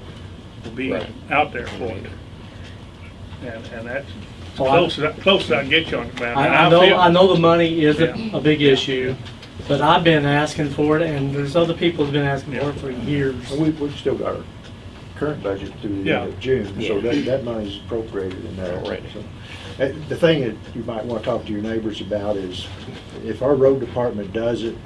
will be Right. out there for it. And, and that's Well, I- close, as I- close as I can get you on it, man. I, And I know, feel- I know the money is a, Yeah. a big issue, but I've been asking for it, and there's other people who've been asking for it for years. We, we've still got our current budget through the Yeah. end of June, so that, that money's appropriated in there. Right. So, uh, The thing that you might want to talk to your neighbors about is, if our road department does it,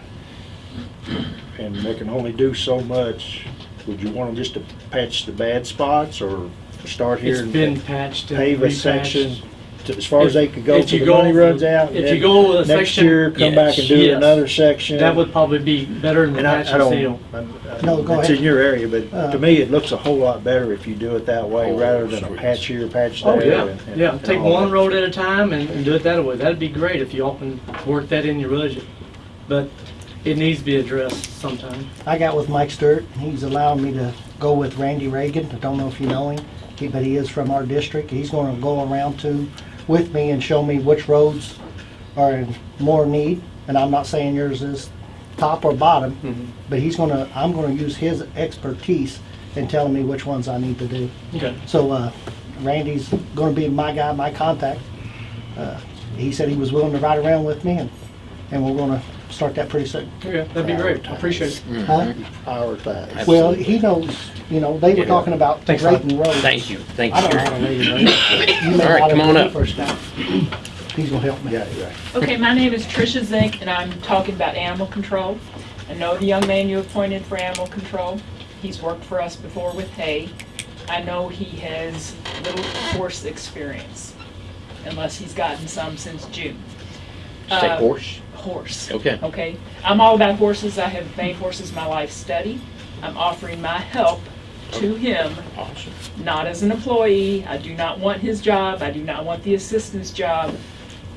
and they can only do so much, would you want them just to patch the bad spots, or start here It's and been patched and pave a repatched. section to- as far as they could go If till you the money go- runs out? if you go with a Next section- year, come back and do Yes. another section? That would probably be better than the I, patch I don't, seal. I'm- No, go it's ahead. in your area, but Uh, to me, it looks a whole lot better if you do it that way, Oh, rather than a streets. patch here, patch there. Oh, yeah, and- and- yeah, and take one that. road at a time and, and do it that way. That'd be great if you often can work that in your budget. But it needs to be addressed sometime. I got with Mike Stewart, he's allowing me to go with Randy Reagan, I don't know if you know him, he- but he is from our district, he's gonna go around to, with me and show me which roads are in more need, and I'm not saying yours is top or bottom, but he's gonna, I'm gonna use his expertise in telling me which ones I need to do. Okay. So, uh, Randy's gonna be my guy, my contact. Uh, He said he was willing to ride around with me, and, and we're gonna start that pretty soon. Yeah, that'd be great. I appreciate it. Huh? Prioritize. Well, he knows, you know, they were Yeah. talking about Thanks, rating roads. Thank you, thank I you. don't know how to rate road. You may All right, come on up. First time. He's gonna help me. Yeah, right. Okay, my name is Tricia Zink, and I'm talking about animal control. I know the young man you appointed for animal control. He's worked for us before with hay. I know he has little horse experience, unless he's gotten some since June. Say Uh, horse? Horse. Okay. Okay. I'm all about horses. I have made horses my life study. I'm offering my help to him Awesome. not as an employee. I do not want his job. I do not want the assistant's job.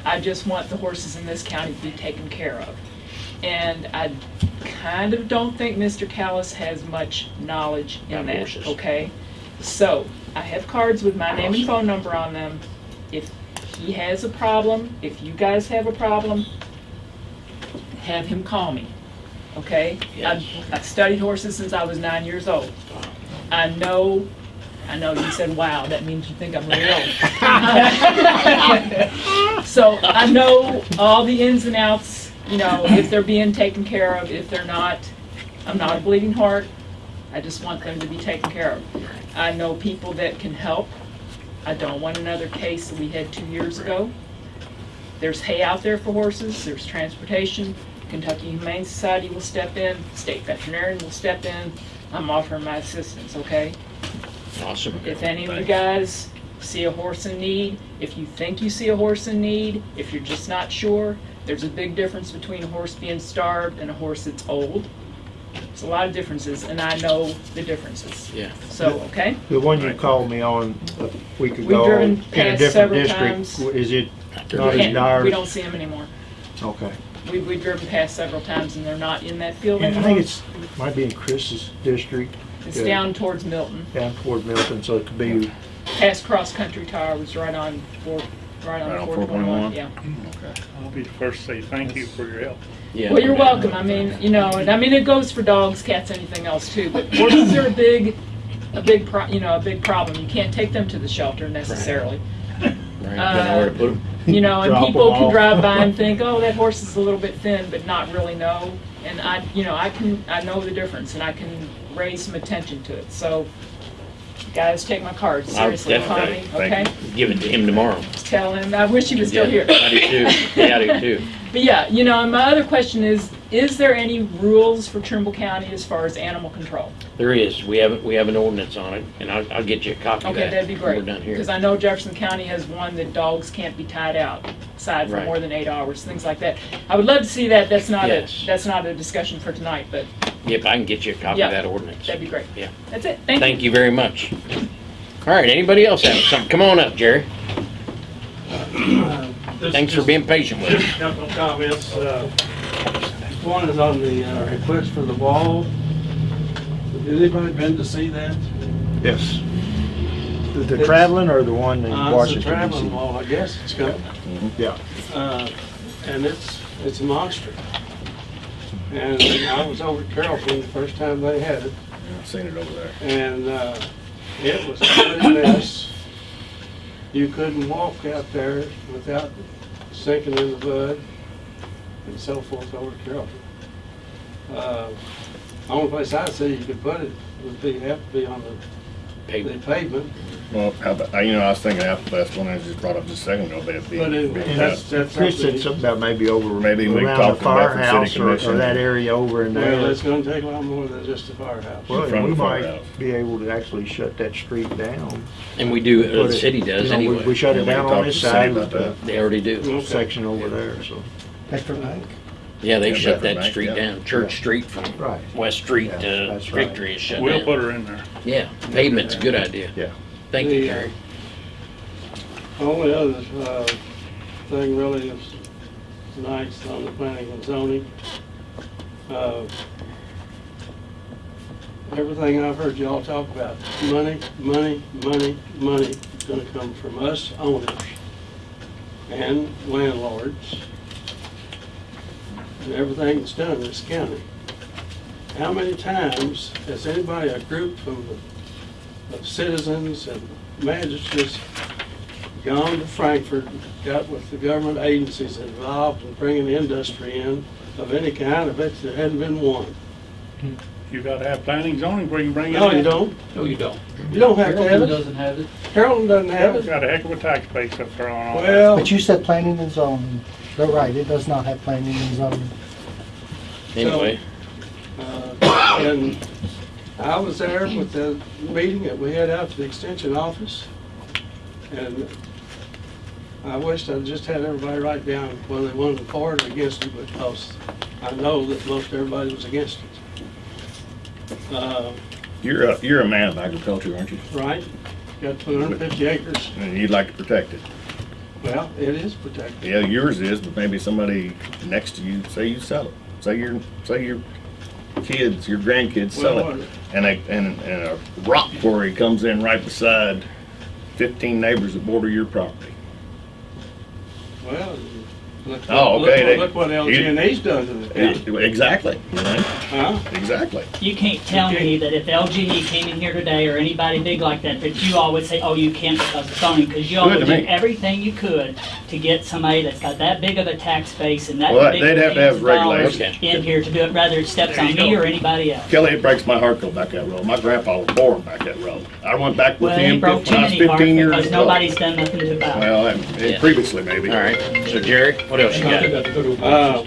I just want the horses in this county to be taken care of. And I kind of don't think Mr. Callis has much knowledge in About that, horses. okay? So, I have cards with my name and phone number on them. If he has a problem, if you guys have a problem, have him call me, okay? Yes. I've, I've studied horses since I was nine years old. I know, I know you said, wow, that means you think I'm really old. So I know all the ins and outs, you know, if they're being taken care of, if they're not. I'm not a bleeding heart. I just want them to be taken care of. I know people that can help. I don't want another case that we had two years ago. There's hay out there for horses, there's transportation. Kentucky Humane Society will step in, state veterinarian will step in. I'm offering my assistance, okay? Awesome. If any of you guys see a horse in need, if you think you see a horse in need, if you're just not sure, there's a big difference between a horse being starved and a horse that's old. There's a lot of differences, and I know the differences. Yeah. So, okay? The one you called me on a week We've ago driven in a past different several district, times. is it They're not We as can't- dire? We don't see them anymore. Okay. We, we've driven past several times, and they're not in that field And I anymore. think it's, might be in Chris's district, It's yeah. down towards Milton. down toward Milton, so it could be past Cross Country Tire was right on four, right Right on on four twenty-one, 421? yeah. Okay. Mm-hmm. I'll be the first to say thank you for your help. Yeah. Well, you're welcome. I mean, you know, and I mean, it goes for dogs, cats, anything else too. But horses are a big, a big, pro- you know, a big problem. You can't take them to the shelter necessarily. Right, don't know where to put 'em. You know, and people can drive by and think, oh, that horse is a little bit thin, but not really know. And I, you know, I can, I know the difference, and I can raise some attention to it. So, guys, take my card seriously, Tommy. Okay, Give it to him tomorrow. tell him. I wish he was still Yeah, here. I do too. Yeah, I do too. But yeah, you know, and my other question is, is there any rules for Trimble County as far as animal control? There is, we have, we have an ordinance on it, and I'll, I'll get you a copy of that. Okay, that'd be when great. We're done here. Because I know Jefferson County has one that dogs can't be tied out aside for Right. more than eight hours, things like that. I would love to see that. That's not a, Yes. that's not a discussion for tonight, but Yep, I can get you a copy Yeah. of that ordinance. that'd be great. Yeah. That's it. Thank you. Thank you very much. All right, anybody else have something? Come on up, Jerry. Thanks for being patient with us. Just a couple of comments. Uh, This one is on the uh, request for the wall. Has anybody been to see that? Yes. The- The It's- traveling or the one in Uh, It's a Washington traveling DC? wall, I guess it's got, Yeah. uh, and it's, it's a monster. And I was over at Carrollton the first time they had it, I've seen it over there. and uh, it was a mess. You couldn't walk out there without sinking in the mud and so forth over at Carrollton. Uh, Only place I see you could put it would be, have to be on the the Pavement. pavement, Well, how about, you know, I was thinking Apple Festival, and I just brought up just a second ago, but it'd be. but it- be that's, tough. that's Chris said something. something about maybe over, Maybe we can around talk the to Bedford City firehouse or, or Commission. that area over in Well, there. it's gonna take a lot more than just a firehouse. Well, front we of the might firehouse. be able to actually shut that street down. And we do, uh, Put the it- city does you know, we- We anyway. shut it we down talk on to this the city side about of the. They already do. Okay. section over there, so. Bedford Bank. Yeah, they Yeah, shut Bedford that Bank, street yeah. down. Church Street from Right. West Street Yeah, to that's right. Victory is shut We'll down. put her in there. Yeah, pavement's a good idea. Yeah. Thank you, The, uh, Jerry. Only other, uh, thing really is nice on the planning and zoning. Uh, Everything I've heard y'all talk about, money, money, money, money, is gonna come from us owners and landlords. And everything that's done in this county. How many times has anybody, a group from the, of citizens and magistrates gone to Frankfort, got with the government agencies involved in bringing industry in of any kind, of it, there hadn't been one. Hmm. You gotta have planning zoning where you can bring it in. No, you don't. No, you don't. You don't have to have it. doesn't have it. Carrollton doesn't have it. got a heck of a tax base up there on all that. Well, But you said planning and zoning. They're right, it does not have planning and zoning. Anyway, uh, and I was there with the meeting that we had out to the extension office. And I wished I'd just had everybody write down whether they wanted for it or against it, because I know that most everybody was against it. Uh, You're a, you're a man of agriculture, aren't you? Right, got two hundred and fifty acres. And you'd like to protect it. Well, it is protected. Yeah, yours is, but maybe somebody next to you, say you sell it. Say your, say your kids, your grandkids sell Well, it. And a, and, and a rock quarry comes in right beside fifteen neighbors that border your property. Well, look, Oh, look, okay, they- look what LG&E's done to the county. Exactly, you know? Huh? exactly. You can't tell me that if LGE came in here today or anybody big like that, that you all would say, oh, you can't because of zoning, because you all Good would to do me. everything you could to get somebody that's got that big of a tax base and that Well, big they'd of have to have millions of dollars regulations. in here to do it, whether it steps There on me go. or anybody else. Kelly, it breaks my heart to go back that road. My grandpa was born back that road. I went back with Well, it him ain't broke too when I was many hearts fifteen years because old. nobody's done nothing about it. Well, and- and Yeah. previously maybe. all right. So Jerry, what else you got? Uh,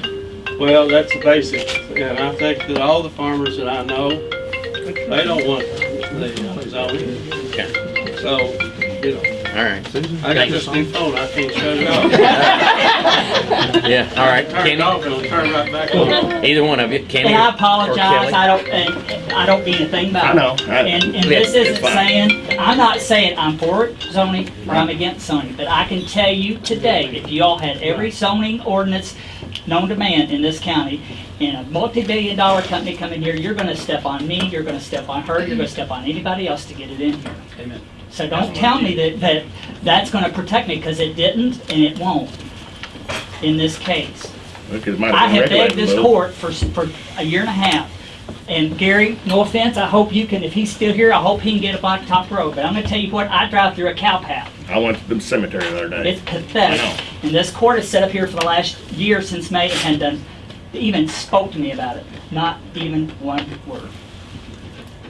well, that's the basics, and I think that all the farmers that I know, they don't want the zoning, Okay, so, you know, all right. Susan? I got this new phone, I can't shut it off. Yeah, all right. Turn it Kenny, off and it'll turn right back on. either one of you, Kenny And I or apologize, Kelly? I don't, and I don't mean a thing about I it. know. I- And, and Yeah, this it's isn't fine. saying, I'm not saying I'm for it zoning or I'm against zoning, but I can tell you today, if you all had every zoning ordinance known to man in this county, and a multi-billion dollar company coming here, you're gonna step on me, you're gonna step on her, you're gonna step on anybody else to get it in here. Amen. So don't tell me that, that that's gonna protect me, because it didn't and it won't in this case. Because I have begged this court for, for a year and a half. And Gary, no offense, I hope you can, if he's still here, I hope he can get a blacktop road. But I'm gonna tell you what, I drive through a cow path. I went to the cemetery the other day. It's pathetic. And this court has set up here for the last year since May and done, even spoke to me about it. Not even one word.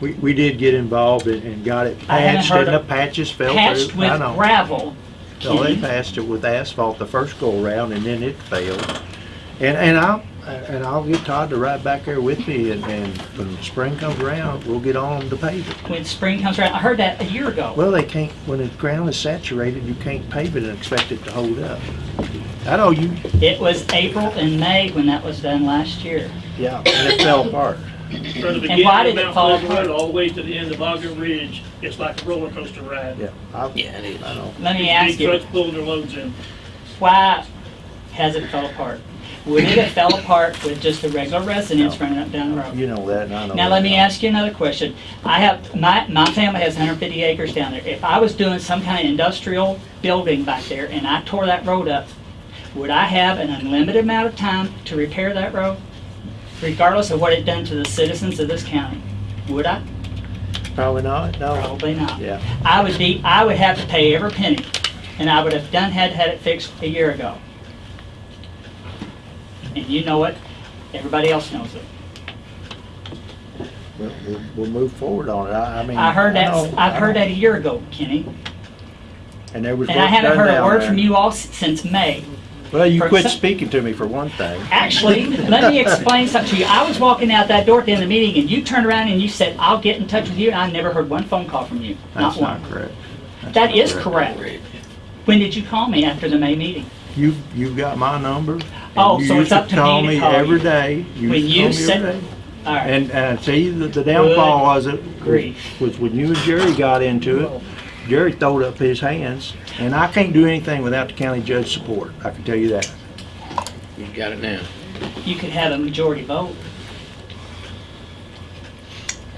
We, we did get involved and, and got it I haven't patched heard and the of- patches fell Patched through. with know. gravel. No, they patched it with asphalt the first go around and then it failed. And, and I'll, and I'll get Todd to ride back there with me and, and when spring comes around, we'll get on to pave it. When spring comes around, I heard that a year ago. Well, they can't, when the ground is saturated, you can't pave it and expect it to hold up. I know you, It was April and May when that was done last year. yeah, and it fell apart. From the And beginning why of did it Mount fall Pleasant Road apart? all the way to the end of Ogden Ridge, it's like a roller coaster ride. Yeah. I, Yeah, it is. I know. Let me Big ask you, trucks pulling their loads in. why has it fell apart? Would it have fell apart with just the regular residents running up down the road? You know that and I know. Now, that. let me ask you another question. I have, my, my family has 150 acres down there. If I was doing some kind of industrial building back there and I tore that road up, would I have an unlimited amount of time to repair that road? Regardless of what it done to the citizens of this county? Would I? Probably not, no. Probably not. Yeah. I would be, I would have to pay every penny, and I would have done, had, had it fixed a year ago. And you know it, everybody else knows it. We'll, we'll, we'll move forward on it. I, I mean. I heard that, know- I've I heard know. that a year ago, Kenny, And there was and I haven't heard a word there. from you all since May. Well, you for quit some- speaking to me for one thing. Actually, let me explain something to you. I was walking out that door at the end of the meeting, and you turned around and you said, "I'll get in touch with you," and I never heard one phone call from you, not That's not one. correct. That's That not is correct. When did you call me after the May meeting? You, you got my number. Oh, so it's up to me call to me call every you. day. You When you said- every day. All right. And, and see, the, the downfall was it, Grief. was when you and Jerry got into it, Jerry throwed up his hands, and I can't do anything without the county judge support, I can tell you that. You got it now. you could have a majority vote.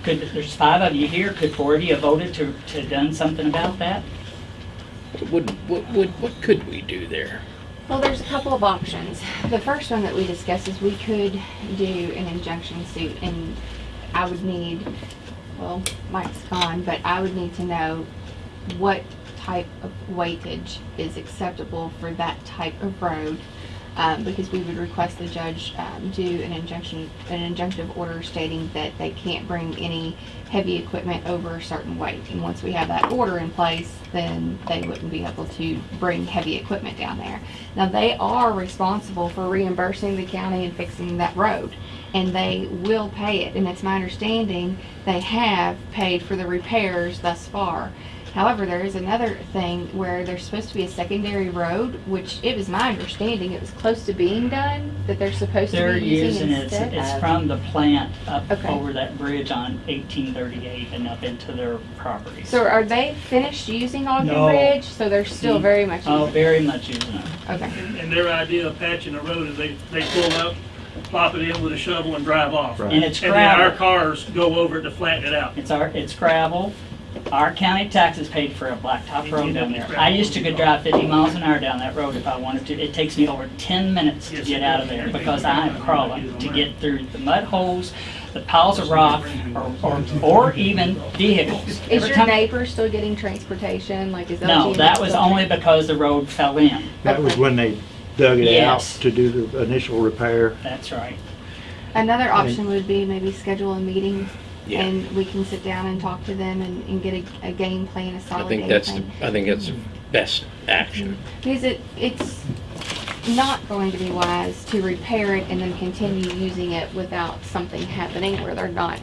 Could, there's five of you here, could four of you have voted to, to done something about that? What, what, what, what could we do there? Well, there's a couple of options. The first one that we discussed is we could do an injunction suit and I would need, well, Mike's gone, but I would need to know what type of weightage is acceptable for that type of road. Um, because we would request the judge, um, do an injunction, an injunctive order stating that they can't bring any heavy equipment over a certain weight. And once we have that order in place, then they wouldn't be able to bring heavy equipment down there. Now, they are responsible for reimbursing the county and fixing that road, and they will pay it. And it's my understanding they have paid for the repairs thus far. However, there is another thing where there's supposed to be a secondary road, which it was my understanding it was close to being done, that they're supposed They're to be using using, it's, instead it's of. from the plant up Okay. over that bridge on eighteen thirty-eight and up into their property. So are they finished using Ogden No. Bridge? So they're still Mm. very much Oh, using it? very much using it. Okay. And their idea of patching a road is they, they pull up, plop it in with a shovel and drive off. Right. And it's And then our gravel. cars go over it to flatten it out. It's our, it's gravel. Our county taxes paid for a blacktop road down there. I used to could drive fifty miles an hour down that road if I wanted to. It takes me over ten minutes to get out of there because I'm crawling to get through the mud holes, the piles of rock, or, or, or even vehicles. Is Every your time- neighbor still getting transportation? Like, is No, that was still- only because the road fell in. That was when they dug it out Yes. to do the initial repair. That's right. Another option would be maybe schedule a meeting Yeah. and we can sit down and talk to them and, and get a, a game plan, a solid think game that's, the plan. I think that's the best action. Because it, it's not going to be wise to repair it and then continue using it without something happening where they're not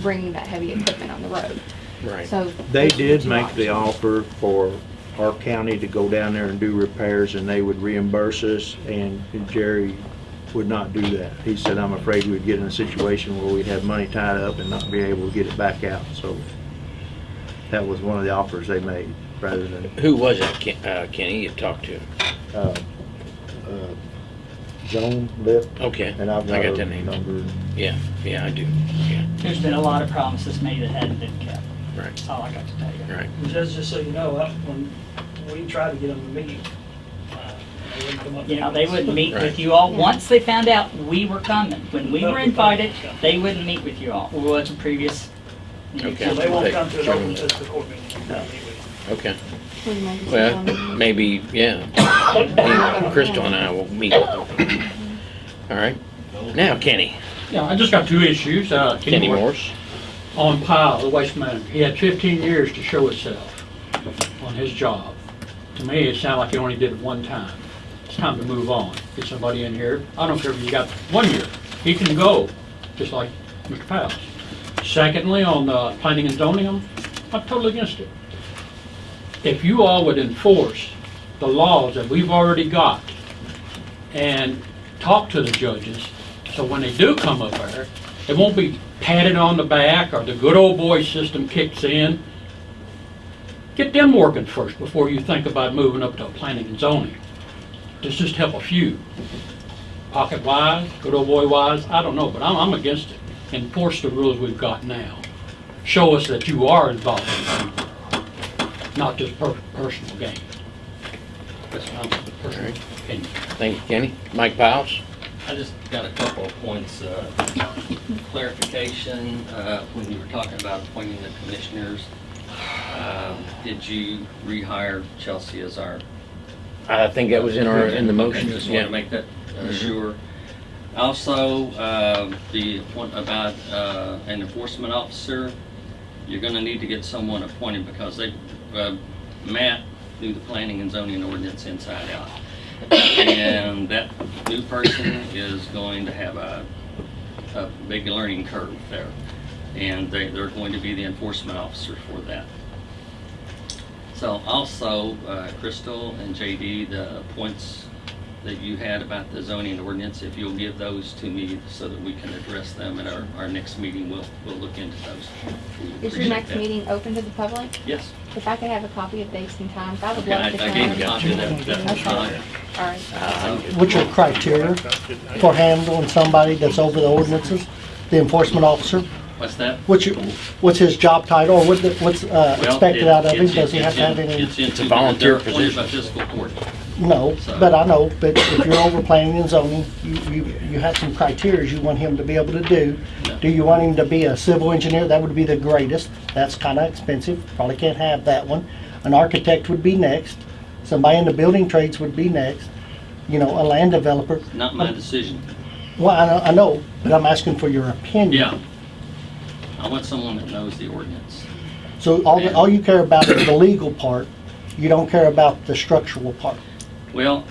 bringing that heavy equipment on the road. Right. So. They did make the offer for our county to go down there and do repairs, and they would reimburse us, and Jerry would not do that. He said, I'm afraid we'd get in a situation where we'd have money tied up and not be able to get it back out, so that was one of the offers they made, rather than, Who was that, Ken- uh, Kenny, you talked to? uh, uh, Joan Lip, Okay, and I've I got got that name. number. Yeah, yeah, I do, yeah. There's been a lot of promises made that hadn't been kept. Right. That's all I got to tell you. right. Just, just so you know, uh, when we tried to get them to meet, uh, they wouldn't come up. You know, they wouldn't meet Right. with you all, once they found out we were coming. When we were invited, they wouldn't meet with you all. Well, was a previous. Okay. So they won't come to an open, them. to the court meeting. They'll meet with you. Okay. We can make a Well, maybe, yeah. Maybe Crystal and I will meet. All right. Now, Kenny. Yeah, I just got two issues. Uh, Kenny Morse. On Powell, the waste manager. He had 15 years to show himself on his job. To me, it sounded like he only did it one time. It's time to move on. Get somebody in here. I don't care if you got one year. He can go, just like Mr. Powell. Secondly, on uh, the planning and zoning, I'm, I'm totally against it. If you all would enforce the laws that we've already got and talk to the judges, so when they do come up there, it won't be patted on the back or the good old boy system kicks in. Get them working first before you think about moving up to planning and zoning. This just help a few. Pocket wise, good old boy wise, I don't know, but I'm, I'm against it. Enforce the rules we've got now. Show us that you are involved in people, not just per- personal gain. That's my personal opinion. Thank you, Kenny. Mike Powers. I just got a couple of points, uh, clarification, uh, when you were talking about appointing the commissioners. um, Did you rehire Chelsea as our? I think that was in our, in the motion. Just want Yeah. to make that uh, Mhm. sure. Also, um, the point about uh, an enforcement officer, you're going to need to get someone appointed because they, uh, Matt knew the planning and zoning ordinance inside out. And that new person is going to have a, a big learning curve there. And they, they're going to be the enforcement officer for that. So also, uh, Crystal and JD, the points that you had about the zoning ordinance, if you'll give those to me so that we can address them at our, our next meeting, we'll, we'll look into those. We Is your appreciate next that. meeting open to the public? Yes. If I could have a copy of dates and times, I would Okay, I love to I come. gave you a copy of that, that Okay. flyer. All right. Uh, What's your criteria for handling somebody that's over the ordinances? The enforcement officer? What's that? What's your, what's his job title, or what the- what's uh, Well, expected it- out of him? it's- Does he have it's to have in- any? It's into, a volunteer they're appointed by position. fiscal court. No, So- but I know, but if you're over planning and zoning, you, you, you have some criteria you want him to be able to do. No. Do you want him to be a civil engineer? That would be the greatest. That's kinda expensive, probably can't have that one. An architect would be next. Somebody in the building trades would be next. You know, a land developer. Not my decision. Well, I know, I know, but I'm asking for your opinion. Yeah. I want someone that knows the ordinance. So all, the- all you care about is the legal part. You don't care about the structural part. Well,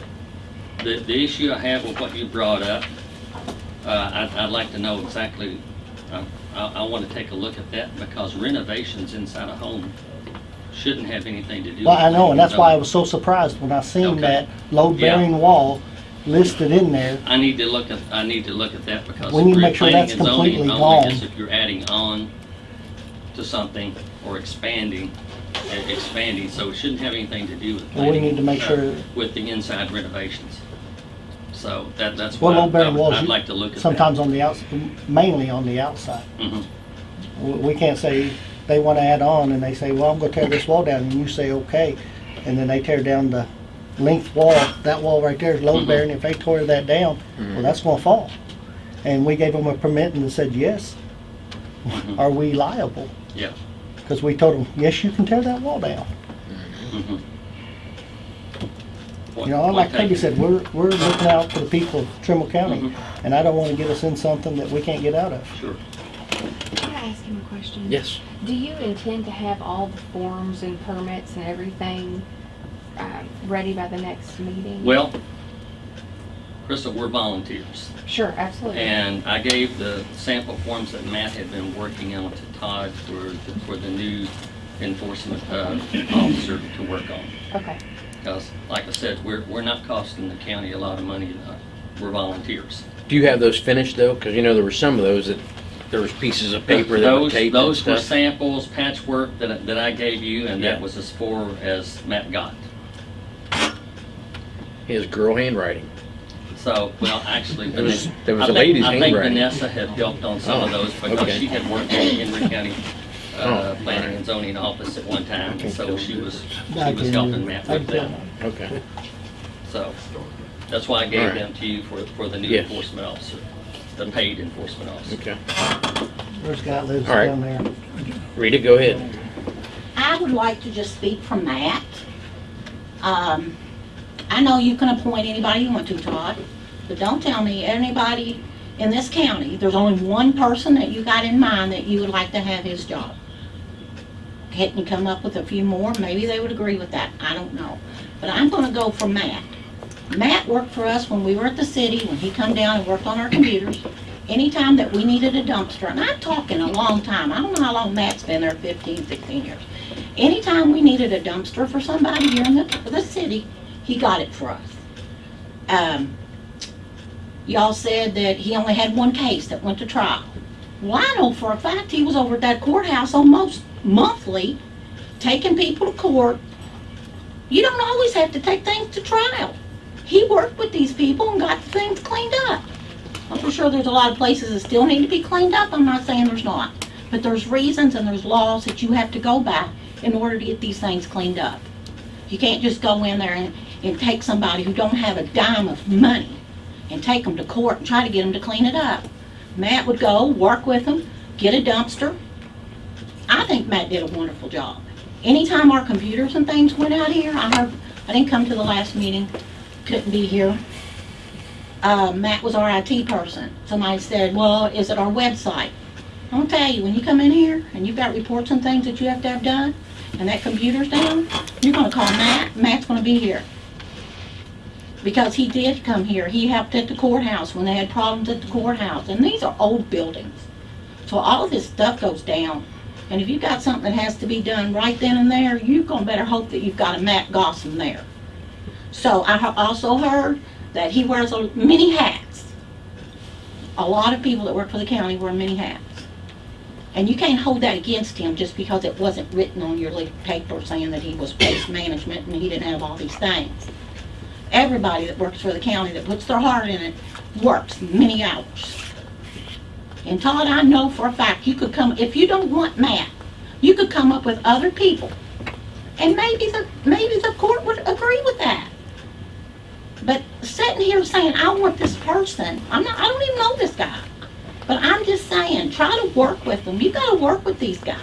the, the issue I have with what you brought up, uh, I'd, I'd like to know exactly, uh, I, I want to take a look at that because renovations inside a home shouldn't have anything to do with. Well, I know, and that's why I was so surprised when I seen Okay. that load-bearing wall listed in there. I need to look at, I need to look at that because. We need to make sure planning that's and zoning completely only is gone. If you're adding on to something or expanding, e- expanding, so it shouldn't have anything to do with. Well, we planning, need to make uh, sure- With the inside renovations. So that, that's why Well, I- load-bearing walls. I'd you- like to look at that. Sometimes on the outs, mainly on the outside. Mhm. We we can't say, they want to add on, and they say, well, I'm gonna tear this wall down, and you say, okay. And then they tear down the length wall, that wall right there is load mm-hmm. bearing, if they tore that down, well, mm-hmm. that's gonna fall. And we gave them a permit and they said, yes. Mhm. Are we liable? Yeah. Because we told them, yes, you can tear that wall down. Mm-hmm. You know, like Point Toby taken. said, we're, we're looking out for the people of Trimble County, and I don't want to get us in something that we can't get out of. Sure. Can I ask him a question? Yes. Do you intend to have all the forms and permits and everything um, ready by the next meeting? Well, Crystal, we're volunteers. Sure, absolutely. And I gave the sample forms that Matt had been working on to Todd for, the- for the new enforcement uh, officer to work on. Okay. Because, like I said, we're, we're not costing the county a lot of money, uh, we're volunteers. Do you have those finished though? Because you know there were some of those that, there was pieces of paper that were Those, taped those were samples, patchwork that, I- that I gave you, and that was as far as Matt got. His girl handwriting. So, well, actually, There was- there was I a think- lady's I think handwriting. Vanessa had helped on some of Oh, those because okay. she had worked in Henry County uh, Oh, planning and zoning office at one time, can so she was, she was helping Matt with that. Okay. So, that's why I gave Alright. them to you for, for the new Yes. enforcement officer, the paid enforcement officer. Okay. There's a guy lives All right. down there. Rita, go ahead. I would like to just speak from Matt. Um, I know you can appoint anybody you want to, Todd, but don't tell me anybody in this county, there's only one person that you got in mind that you would like to have his job. Can't you come up with a few more? Maybe they would agree with that. I don't know. But I'm gonna go for Matt. Matt worked for us when we were at the city, when he come down and worked on our computers. Anytime that we needed a dumpster, and I'm talking a long time, I don't know how long Matt's been there, 15, 16 years. Anytime we needed a dumpster for somebody here in the, the city, he got it for us. Um, y'all said that he only had one case that went to trial. Well, I know for a fact he was over at that courthouse almost monthly, taking people to court. You don't always have to take things to trial. He worked with these people and got things cleaned up. I'm for sure there's a lot of places that still need to be cleaned up. I'm not saying there's not. But there's reasons and there's laws that you have to go by in order to get these things cleaned up. You can't just go in there and, and take somebody who don't have a dime of money and take them to court and try to get them to clean it up. Matt would go, work with them, get a dumpster. I think Matt did a wonderful job. Anytime our computers and things went out here, I heard, I didn't come to the last meeting, couldn't be here. Uh, Matt was our IT person. Somebody said, well, is it our website? I'll tell you, when you come in here and you've got reports and things that you have to have done, and that computer's down, you're gonna call Matt, Matt's gonna be here. Because he did come here, he helped at the courthouse when they had problems at the courthouse, and these are old buildings. So all of this stuff goes down, and if you've got something that has to be done right then and there, you're gonna better hope that you've got a Matt Gossam there. So I also heard that he wears many hats. A lot of people that work for the county wear many hats. And you can't hold that against him just because it wasn't written on your paper saying that he was waste management and he didn't have all these things. Everybody that works for the county that puts their heart in it works many hours. And Todd, I know for a fact, you could come, if you don't want Matt, you could come up with other people. And maybe the, maybe the court would agree with that. But sitting here saying, I want this person, I'm not, I don't even know this guy. But I'm just saying, try to work with them. You gotta work with these guys.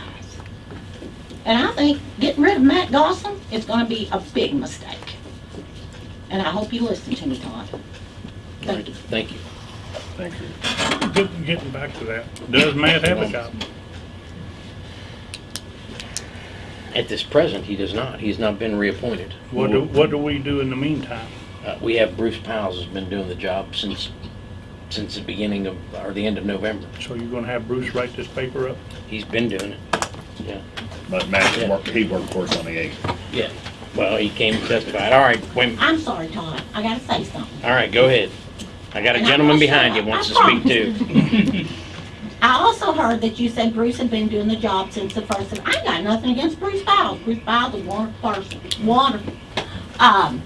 And I think getting rid of Matt Gossam is gonna be a big mistake. And I hope you listen to me, Todd. Thank you. Thank you. Thank you. Get- Getting back to that, does Matt have a job? At this present, he does not. He's not been reappointed. What do, what do we do in the meantime? Uh, we have Bruce Powell has been doing the job since, since the beginning of, or the end of November. So you're gonna have Bruce write this paper up? He's been doing it. Yeah. But Matt worked, he worked for us on the eighth. Yeah. Well, he came and testified. All right, wait. I'm sorry, Todd. I gotta say something. all right, go ahead. I got a gentleman behind you wants to speak too. I also heard that you said Bruce had been doing the job since the first of, I got nothing against Bruce Powell. Bruce Powell's a wonderful person, wonderful. Um,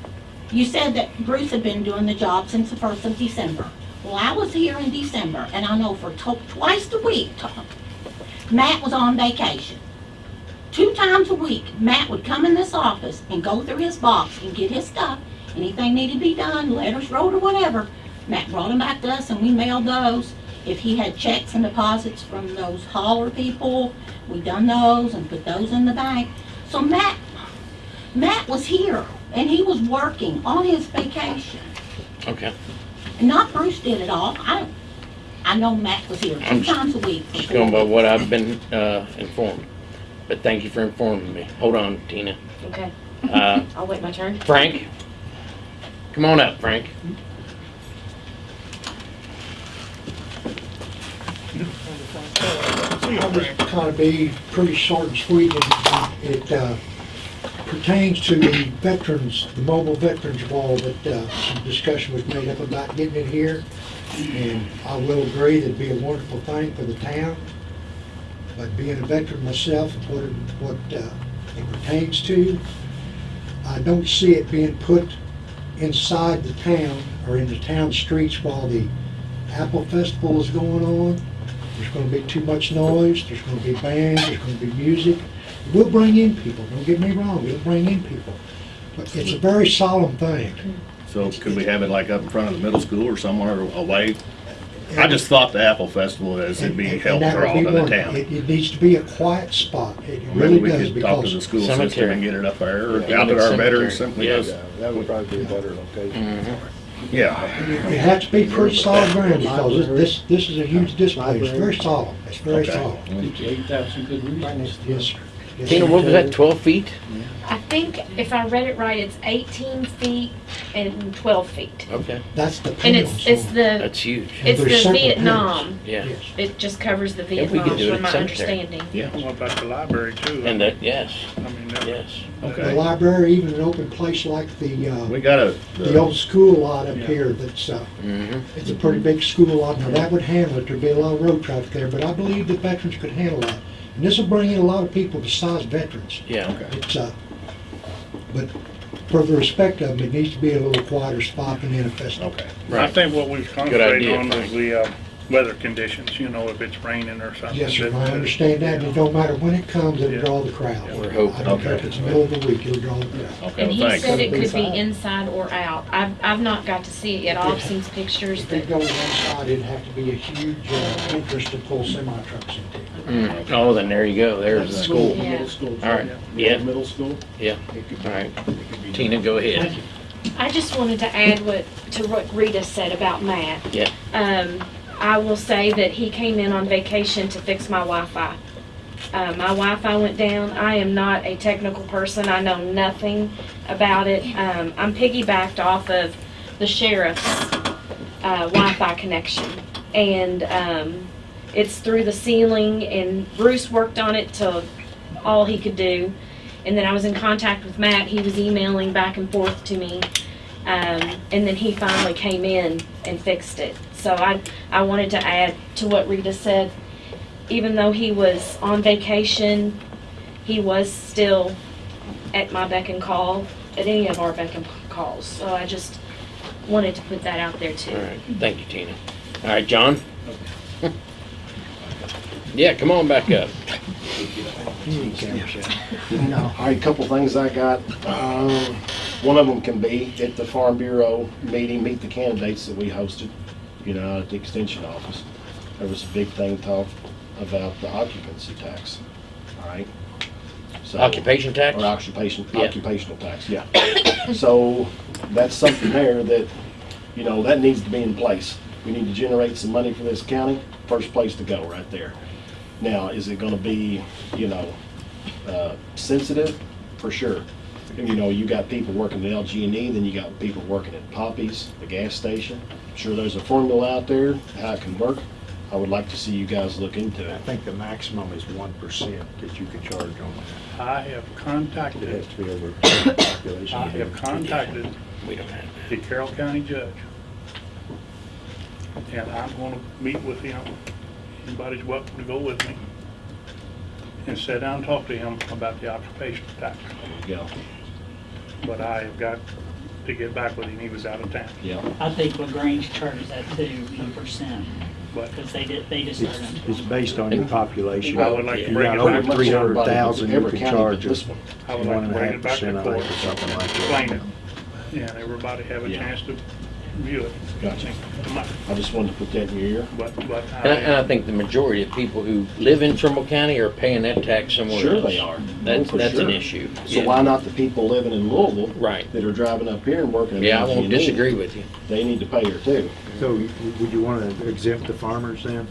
you said that Bruce had been doing the job since the first of December. Well, I was here in December, and I know for to- twice a week, Tom, Matt was on vacation. Two times a week, Matt would come in this office and go through his box and get his stuff. Anything needed to be done, letters wrote or whatever, Matt brought them back to us and we mailed those. If he had checks and deposits from those hauler people, we done those and put those in the bank. So Matt, Matt was here and he was working on his vacation. Okay. And not Bruce did it all. I don't, I know Matt was here two I'm times a week. Just going by what I've been, uh, informed. But thank you for informing me. Hold on, Tina. Okay. Uh, I'll wait my turn. Frank? Come on up, Frank. I'll just kind of be pretty short and sweet. It- It uh, pertains to the veterans, the mobile veterans wall that uh, some discussion was made up about getting it here. And I will agree that'd be a wonderful thing for the town. But being a veteran myself, what, it- what uh, it pertains to, I don't see it being put inside the town or in the town streets while the Apple Festival is going on. There's gonna be too much noise, there's gonna be bands, there's gonna be music. It will bring in people, don't get me wrong, It'll bring in people. But it's a very solemn thing. So could we have it like up in front of the middle school or somewhere away? I just thought the Apple Festival is, it'd be And- held and that for would all be to the one. town. It, it needs to be a quiet spot, it Maybe really we does, could talk to because. the school system Cemetery. and get it up there, or Yeah, out at our cemetery. veterans simply. Yes. goes- That would probably be a better location. Mm-hmm. Yeah. It has to be pretty solid ground, because this, this is a huge display, it's very solemn, it's very Okay. solemn. Eight thousand good reasons. Yes, sir. Yes, Tina, what was that, twelve feet? I think if I read it right, it's 18 feet and 12 feet. Okay, That's the And panel, it's, it's the, that's huge. it's There's the separate Vietnam. Yeah, yes. It just covers the If we could Vietnam, do it from at my cemetery. understanding. Yeah, What about the library too? and that, yes, I mean, that- yes. The okay. library, even an open place like the, uh, We got a, the old school lot up here that's, uh, Mm-hmm. it's a pretty big school lot. Now, that would handle it, there'd be a lot of road traffic there, but I believe the veterans could handle that. And this will bring in a lot of people besides veterans. Yeah, Okay. It's, uh, but for the respect of them, it needs to be a little quieter spot than in a festival. okay. Right. I right. think what we've concentrated idea, on was Frank. the, uh, weather conditions, you know, if it's raining or something. Yes, sir, that- I understand that, and it don't matter when it comes, it'll Yeah. draw the crowd. We're hoping. I don't care if it's the middle of the week, it'll draw the crowd. Okay, And well, he thanks. said it could be Inside. inside or out. I've, I've not got to see it yet. All I've seen is pictures If that they go one side, it'd have to be a huge uh, interest to pull semi trucks into. Mm. Oh, then there you go, there's the school. Yeah. Middle school. All right, yeah, Middle school. yeah, It could be- all right. it could be- Tina, go ahead. I just wanted to add what, to what Rita said about Matt. Yeah. Um, I will say that he came in on vacation to fix my Wi-Fi. Uh, my Wi-Fi went down. I am not a technical person. I know nothing about it. Um, I'm piggybacked off of the sheriff's uh, Wi-Fi connection, and um, it's through the ceiling. And Bruce worked on it till all he could do. And then I was in contact with Matt. He was emailing back and forth to me. Um, and then he finally came in and fixed it. So I, I wanted to add to what Rita said. Even though he was on vacation, he was still at my beck and call, at any of our beck and calls. So I just wanted to put that out there too. right, thank you, Tina. All right, John? Yeah, come on back up. All right, couple things I got. Um, One of them can be at the Farm Bureau meeting, meet the candidates that we hosted, you know, at the Extension Office. There was a big thing talked about the occupancy tax, all right? So- Occupation tax? Or occupation, Yeah. occupational tax, yeah. So that's something there that, you know, that needs to be in place. We need to generate some money for this county, first place to go, right there. Now, is it gonna be, you know, uh, sensitive? For sure. You know, you got people working at LG&E, then you got people working at Poppy's, the gas station. I'm Sure, there's a formula out there, how it can work. I would like to see you guys look into it. I think the maximum is one percent that you can charge on that. I have contacted. It has to be over a population. I have contacted We don't have the Carroll County judge. And I'm gonna meet with him. Anybody's welcome to go with me. And sit down and talk to him about the occupation tax. There you go. But I have got to get back with him. He was out of town. Yeah. I think LaGrange charges that too, one percent, But because they did, they just It's, it's based on your population. I would like to You bring got it over back. three hundred thousand, you Every can county charge but this one. I would one like and to a bring half it back to percent, I court. think, or something like that. Explain it. And everybody have a Yeah. chance to view it. Gotcha. I just wanted to put that in your ear. But, but And I, and I, I think the majority of people who live in Trimble County are paying that tax somewhere else. Sure they are. That's, Oh, for that's an sure. issue. So Yeah. why not the people living in Louisville Right. that are driving up here and working at Yeah, I won't LG&E? disagree with you. They need to pay her too. So you- would you want to exempt the farmers then?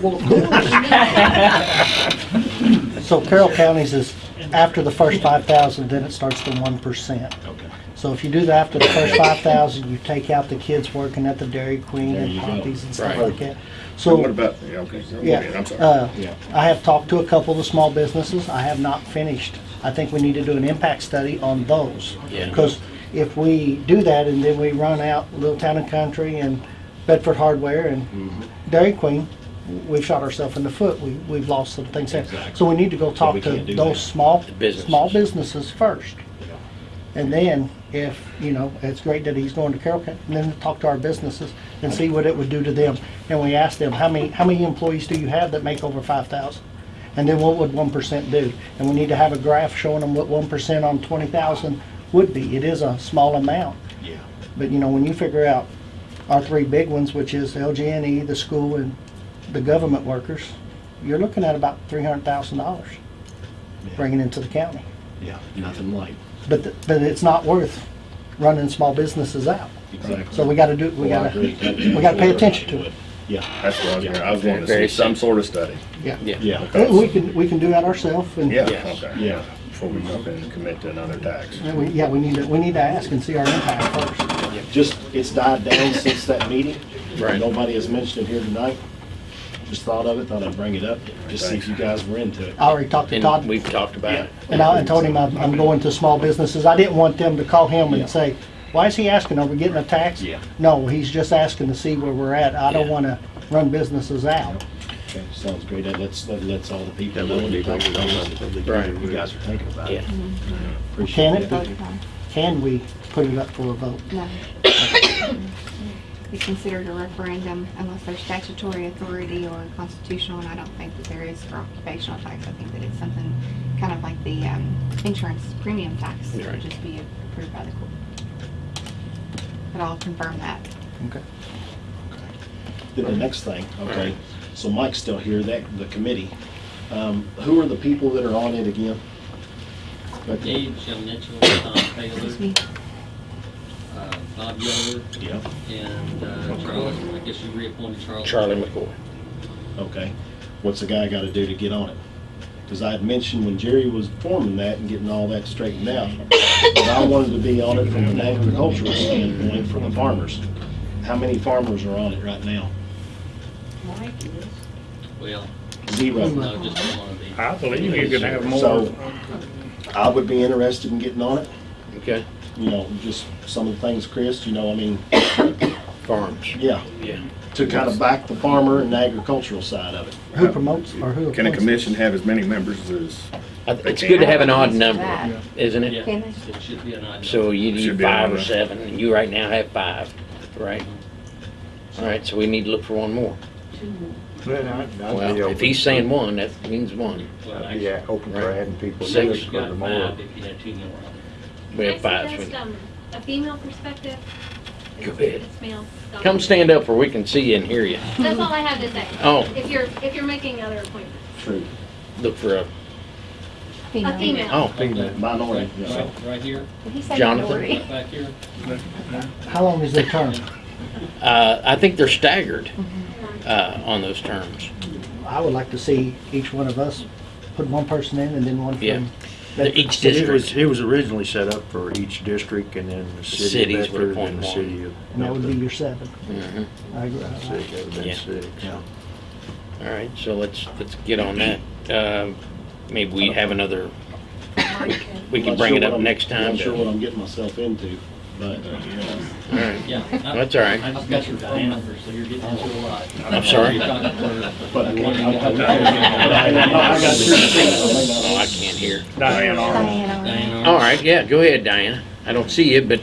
Well, So Carroll County's is after the first five thousand, then it starts to one percent. Okay. So if you do that after the first five thousand, you take out the kids working at the Dairy Queen There and you go. And stuff Right. like that. So what about, yeah, okay, go ahead, I'm sorry. uh, Yeah. I have talked to a couple of the small businesses. I have not finished. I think we need to do an impact study on those. Yeah. Because if we do that and then we run out Little Town and Country and Bedford Hardware and Mm-hmm. Dairy Queen, we've shot ourselves in the foot. We, we've lost some things there. Exactly. So we need to go talk we to can't do those that. small, businesses. small businesses first. And then, if, you know, it's great that he's going to Carroll County, and then talk to our businesses and see what it would do to them. And we asked them, how many, how many employees do you have that make over five thousand? And then what would one percent do? And we need to have a graph showing them what one percent on twenty thousand would be. It is a small amount. Yeah. But, you know, when you figure out our three big ones, which is LG&E, E, the school, and the government workers, you're looking at about three hundred thousand dollars bringing into the county. Yeah, nothing light. But, th- but it's not worth running small businesses out. Exactly. So we gotta do, we Well, I gotta, agree. we gotta pay attention to it. Yeah, that's what I was here. I was wanting to Very see some sort of study. Yeah. Yeah. And uh, We can, we can do that ourselves and. Yeah, okay, yeah, before we jump in and commit to another tax. And we- Yeah, we need to, we need to ask and see our impact first. Just, it's died down since that meeting. Right. Nobody has mentioned it here tonight. Just thought of it, thought I'd bring it up, just see if you guys were into it. I already talked to And Todd, we've talked about it. and I and told him I'm, I'm going to small businesses. I didn't want them to call him and say, why is he asking, are we getting a tax? Yeah. No, he's just asking to see where we're at. I don't Yeah. wanna run businesses out. Okay, sounds great. That lets, that lets all the people know. You guys are thinking about it. Yeah. Appreciate mm-hmm. Can it. Voted on. Can we put it up for a vote? No. It's considered a referendum unless there's statutory authority or constitutional, and I don't think that there is for occupational tax. I think that it's something kind of like the um, insurance premium tax. It Right. would just be approved by the court. But I'll confirm that. Okay. Then the next thing, okay, so Mike's still here, that, the committee. Um, who are the people that are on it again? But- Gage Mitchell, Tom Taylor, Excuse me. Bob Yoder, Yeah, and uh, Charles, I guess you reappointed Charles. Charlie McCoy. okay. What's the guy gotta do to get on it? Because I had mentioned when Jerry was forming that and getting all that straightened out, that I wanted to be on it from an agricultural standpoint for the farmers. How many farmers are on it right now? Well, Zero. no, just one of these. I believe you could have more. So, I would be interested in getting on it. Okay. You know, just some of the things, Chris, you know, I mean, Farms. yeah, Yeah. to kind of back the farmer and the agricultural side of it. Who promotes or who Can a appoints? commission have as many members as, I- It's good to have an odd number, isn't it? Yeah, Can they? it should be an item. So you Should need be five or there. seven, and you right now have five, right? All right, so we need to look for one more. Well, if he's saying one, that means one. Well, actually, open for adding people. Six. you've got five if you had two more on it. We have five. Can I um, a female perspective? Go ahead. It's male. Come stand up where we can see you and hear you. That's all I have to say. Oh. If you're, if you're making other appointments. True. Look for a, A female. oh, Minority, Right, right, right here, Did he say Jonathan? minority? right back here. How long is their term? uh, I think they're staggered, uh, on those terms. I would like to see each one of us put one person in and then one Yeah. from. They're Each It was, district, it was originally set up for each district and then the city Cities of would Bedford appoint and the one. city of And that would be Milton. your seven. Mhm. I agree. City, that would've been Yeah. six. all right, so let's, let's get on that. Um, maybe we have another, we can bring sure it what up I'm- next time. Not sure to- what I'm getting myself into, but, uh, All right, Yeah. I- That's all right. I just got your phone number, so you're getting into a lot. I'm sorry? You're talking for- but I can't. I got Oh, I can't hear. Diane Arnold. Diana. Diane All Arnold. right, yeah, go ahead, Diana. I don't see you, but,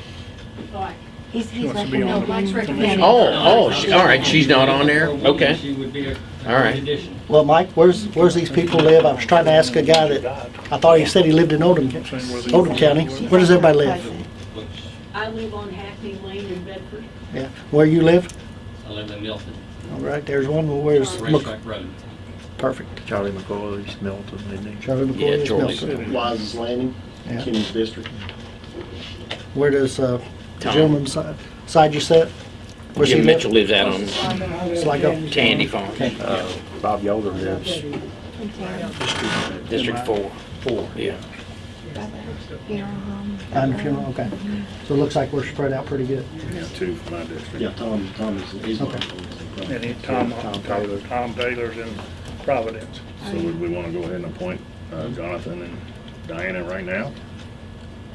He's, he's wants to be on the recommending- oh, oh, she- all right, she's not on there? Okay. She would be a All right. great addition. Well, Mike, where's, where's these people live? I was trying to ask a guy that, I thought he said he lived in Oldham, Oldham County. Where does everybody live? I live on Hackney Lane in Bedford. Yeah, where you live? I live in Milton, All right, there's one, well, where's, Mc- Racetrack Road. perfect. Charlie McCoy's Milton, isn't he? Charlie Yeah, McCoy is Charlie's- Milton. Wise's Landing, Yeah. Kenny's district. Where does, uh, the Tom. gentleman side, side you sit? Where's he Jim live? Mitchell lives out on So I go, Tandy Farm, Uh, Bob Yoder lives District Four. four. Yeah. Funeral home. on the funeral, okay. So it looks like we're spread out pretty good. yeah, two for my district. Yeah, Tom, Tom is, he's. Okay. And he, Tom, Tom Taylor, Tom Taylor's in Providence. So would we want to go ahead and appoint uh, Jonathan and Diana right now?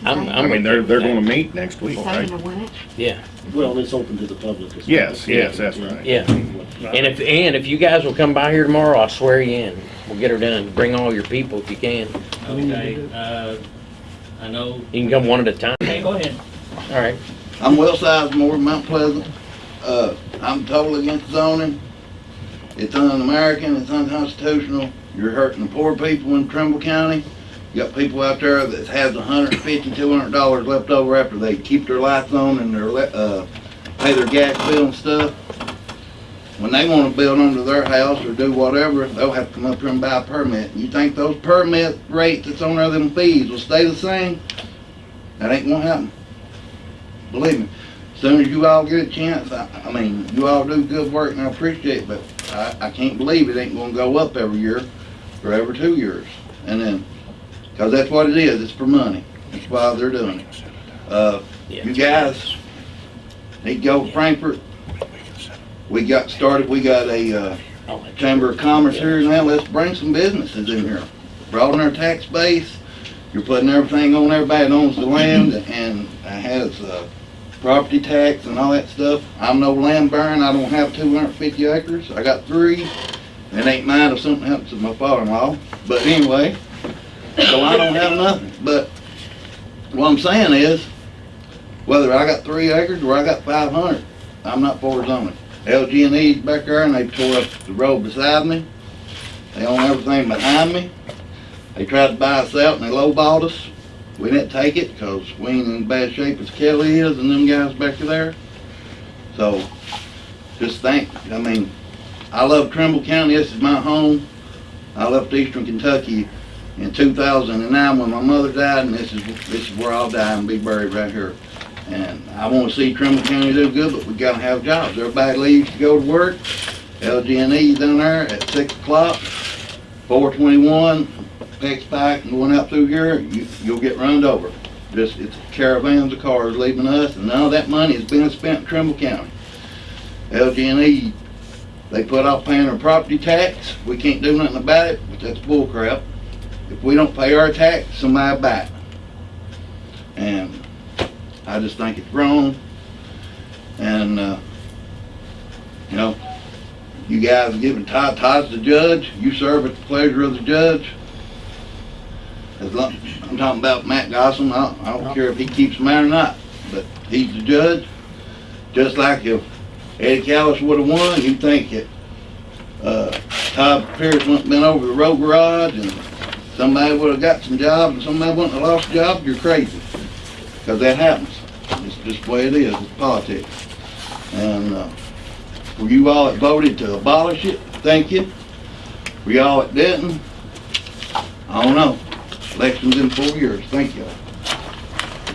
I'm, I I'm. mean, they're, they're gonna meet next Is week, that right? gonna win it? Yeah, Well, it's open to the public. as well. Yes, yes, that's right. yeah. And if, and if you guys will come by here tomorrow, I'll swear you in. We'll get her done. Bring all your people if you can. We need to Okay, uh, I know. You can come one at a time. Okay, go ahead. All right. I'm Will Sizemore, Mount Pleasant. Uh, I'm totally against zoning. It's un-American, it's unconstitutional. You're hurting the poor people in Trimble County. You got people out there that has a hundred and fifty, two hundred dollars left over after they keep their lights on and their, le- uh, pay their gas bill and stuff. When they wanna build under their house or do whatever, they'll have to come up here and buy a permit. You think those permit rates that's on there, them fees will stay the same? That ain't gonna happen. Believe me, As soon as you all get a chance, I, I mean, you all do good work and I appreciate it, but I, I can't believe it ain't gonna go up every year or every two years. And then, cause that's what it is, it's for money. That's why they're doing it. Uh, you guys need to go to Frankfort. We got started, we got a, uh, Chamber of Commerce here now, let's bring some businesses in here. Broaden our tax base, you're putting everything on everybody that owns the land and has, uh, property tax and all that stuff. I'm no land baron, I don't have two hundred fifty acres, I got three. It ain't mine if something happens to my father-in-law, but anyway, so I don't have nothing. But what I'm saying is, whether I got three acres or I got five hundred, I'm not for zoning. LG and E's back there and they tore up the road beside me. They own everything behind me. They tried to buy us out and they lowballed us. We didn't take it because we ain't in bad shape as Kelly is and them guys back there. So, just think, I mean, I love Trimble County, this is my home. I left eastern Kentucky in two thousand and nine when my mother died and this is, this is where I'll die and be buried right here. And I wanna see Trimble County do good, but we gotta have jobs. Everybody leaves to go to work. LG and E's down there at six o'clock, four twenty-one, Peck's Pike and going out through here, you, you'll get runned over. Just, it's caravans of cars leaving us, and none of that money is being spent in Trimble County. LG&E, they put off paying our property tax, we can't do nothing about it, but that's bull crap. If we don't pay our tax, somebody buy it. And I just think it's wrong. And, uh, you know, you guys are giving Todd, Todd's the judge, you serve at the pleasure of the judge. As long, I'm talking about Matt Goslin, I, I don't care if he keeps mine or not, but he's the judge. Just like if Eddie Callis would've won, you'd think that, uh, Todd Pierce wouldn't have been over the road garage and somebody would've got some jobs and somebody wouldn't have lost a job, you're crazy. Cause that happens. It's just the way it is, it's politics. And, uh, for you all that voted to abolish it, thank you. For y'all that didn't, I don't know. Election's in four years, thank you.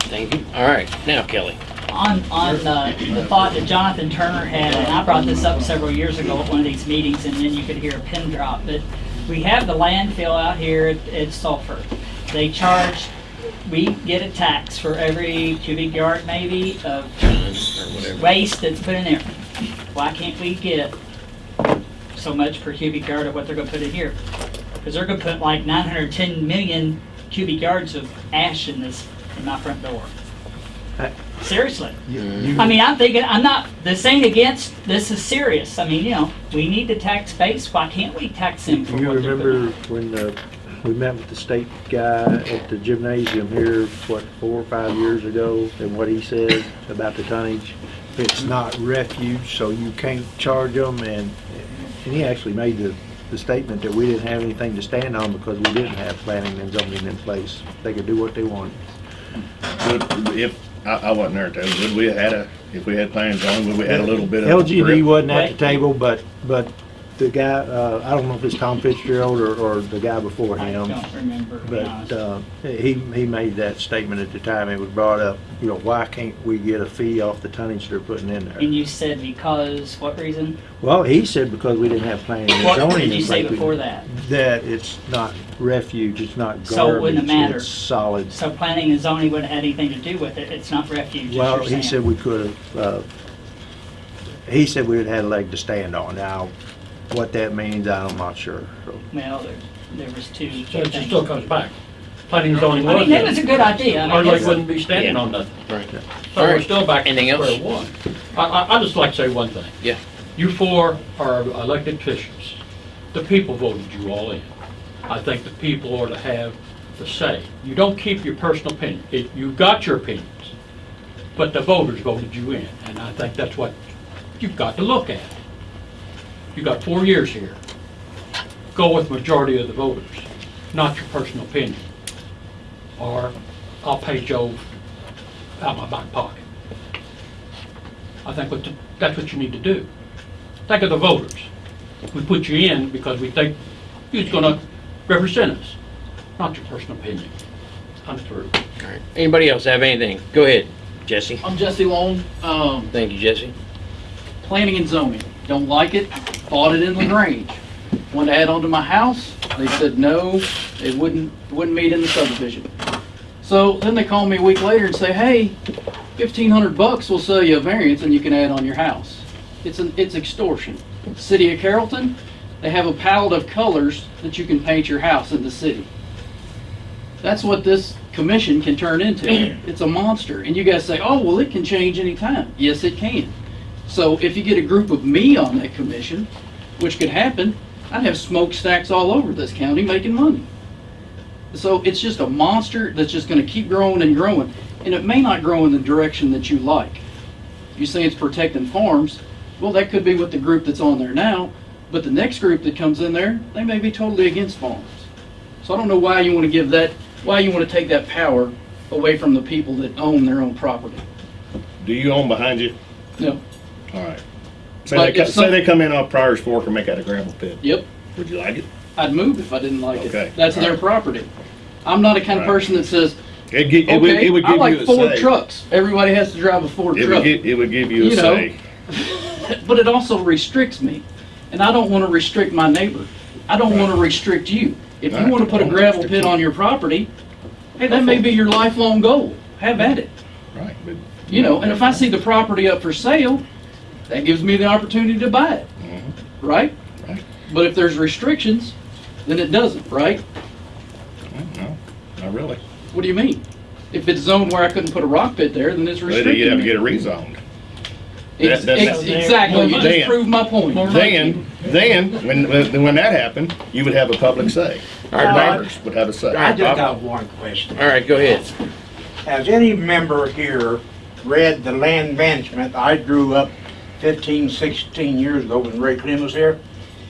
Thank you. All right, now Kelly. On, on uh, the thought that Jonathan Turner had, and I brought this up several years ago at one of these meetings, and then you could hear a pin drop, but we have the landfill out here at, at Sulphur. They charge, we get a tax for every cubic yard maybe of waste that's put in there. Why can't we get so much per cubic yard of what they're gonna put in here? Because they're gonna put like nine hundred ten million cubic yards of ash in this, in my front door. Seriously. I mean, I'm thinking, I'm not, this ain't against, this is serious. I mean, you know, we need to tax base, why can't we tax them for You what remember when uh, we met with the state guy at the gymnasium here, what, four or five years ago, and what he said about the tonnage? It's not refuge, so you can't charge them, and, and he actually made the, the statement that we didn't have anything to stand on because we didn't have planning and zoning in place. They could do what they wanted. Would- If, I, I wasn't there, Taylor, would we have had a, if we had plans on, would we had a little bit of. LG&E wasn't at the table, but, but the guy, uh, I don't know if it's Tom Fitzgerald or, or the guy before I him. don't remember, to be honest. But, uh, he, he made that statement at the time, it was brought up, you know, why can't we get a fee off the tonnage they're putting in there? And you said because, what reason? Well, he said because we didn't have planning and What zoning. did you in say place, we- before that? That it's not refuge, it's not So it wouldn't garbage, matter. it's solid. So planning and zoning wouldn't have anything to do with it, it's not refuge, Well, you're he saying. said we could have, uh, he said we would have had a leg to stand on. Now, what that means, I'm not sure. So, Well, there, there was two. So it just still comes back. Planning and zoning I was. mean, that was a good idea. I mean, Or they wouldn't be standing Yeah. on nothing. Right. So All we're right. still back to Anything square else? one. I, I, I just like to say one thing. Yeah. You four are elected officials. The people voted you all in. I think the people ought to have the say. You don't keep your personal opinion. It- You've got your opinions, but the voters voted you in, and I think that's what you've got to look at. You've got four years here. Go with majority of the voters, not your personal opinion. Or I'll pay Joe out my back pocket. I think what, the- that's what you need to do. Think of the voters. We put you in because we think you're gonna represent us, not your personal opinion. I'm through. All right. Anybody else have anything? Go ahead, Jesse. I'm Jesse Long, um, Thank you, Jesse. planning and zoning. Don't like it, bought it in LaGrange. Wanted to add on to my house, they said no, it wouldn't, wouldn't meet in the subdivision. So then they call me a week later and say, hey, fifteen hundred bucks will sell you a variance and you can add on your house. It's an, it's extortion. City of Carrollton, they have a palette of colors that you can paint your house in the city. That's what this commission can turn into. It's a monster. And you guys say, oh, well, it can change anytime. Yes, it can. So if you get a group of me on that commission, which could happen, I'd have smokestacks all over this county making money. So it's just a monster that's just gonna keep growing and growing. And it may not grow in the direction that you like. You say it's protecting farms, well, that could be with the group that's on there now, but the next group that comes in there, they may be totally against farms. So I don't know why you wanna give that, why you wanna take that power away from the people that own their own property. Do you own behind you? No. All right. Say But they, co- say some- they come in off Prior's Fork and make out a gravel pit. Yep. Would you like it? I'd move if I didn't like Okay. it. That's their property. I'm not a kind of Right. person that says, It, gi- it would, okay, it would I give you like a Ford say. trucks. Everybody has to drive a Ford It would truck. it would give you a You know. say. But it also restricts me. And I don't want to restrict my neighbor. I don't want to restrict you. If you want to put a gravel pit on your property, hey, that may be your lifelong goal. Have at it. Right, but. You know, and if I see the property up for sale, that gives me the opportunity to buy it. Mm-hmm. Right? Right. But if there's restrictions, then it doesn't, right? No, not really. What do you mean? If it's zoned where I couldn't put a rock pit there, then it's But restricted. you'd have to get it rezoned. Ex- That- that- Exactly, you just Then- proved my point. Then, then, when, when when that happened, you would have a public say. All right, Your neighbors would have a say. I just Bob. got one question. All right, go ahead. Has any member here read the land management? I grew up 15, 16 years ago when Ray Clem was here.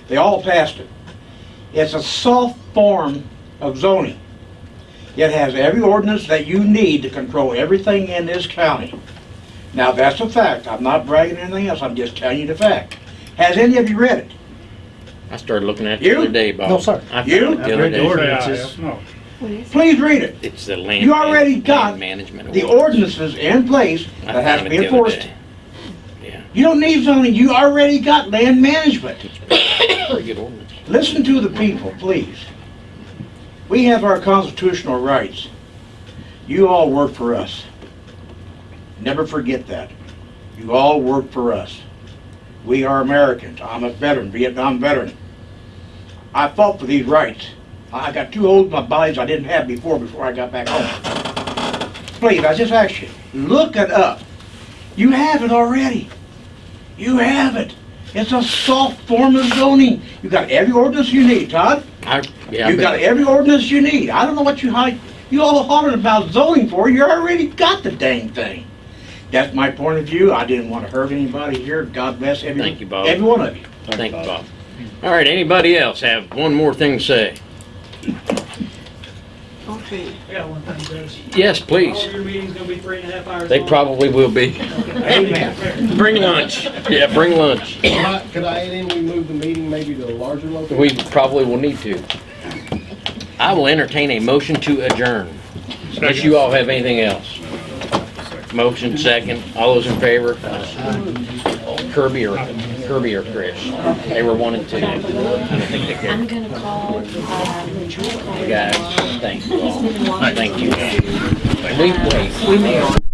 They all passed it. It's a soft form of zoning. It has every ordinance that you need to control everything in this county. Now, that's a fact. I'm not bragging anything else. I'm just telling you the fact. Has any of you read it? I started looking at it You? the other day, Bob. No, sir. I found You? it the other day. No. Please read it. It's the land. You already land got management. the ordinance. ordinances in place I that has found to it be the other enforced. day. You don't need zoning, you already got land management. Listen to the people, please. We have our constitutional rights. You all work for us. Never forget that. You all work for us. We are Americans. I'm a veteran, Vietnam veteran. I fought for these rights. I got two holes in my bodies I didn't have before, before I got back home. Please, I just ask you, look it up. You have it already. You have it. It's a soft form of zoning. You got every ordinance you need, Todd. I, yeah, You got every ordinance you need. I don't know what you, hi- you all hollering about zoning for. You already got the dang thing. That's my point of view. I didn't want to hurt anybody here. God bless every, Thank you, Bob. every one of you. Thank you, Bob. All right, anybody else have one more thing to say? I got one thing, Judge. Yes, please. Your meetings gonna be three and a half hours They long? probably will be. Amen. Bring lunch. Yeah, bring lunch. Could I could I add in, we move the meeting maybe to a larger location? We probably will need to. I will entertain a motion to adjourn, unless you all have anything else. Motion second. All those in favor? Kirby or, Kirby or Chris? They were one and two. I don't think they I'm gonna call, um, Guys, thank you all. Thank you. Wait, wait, we may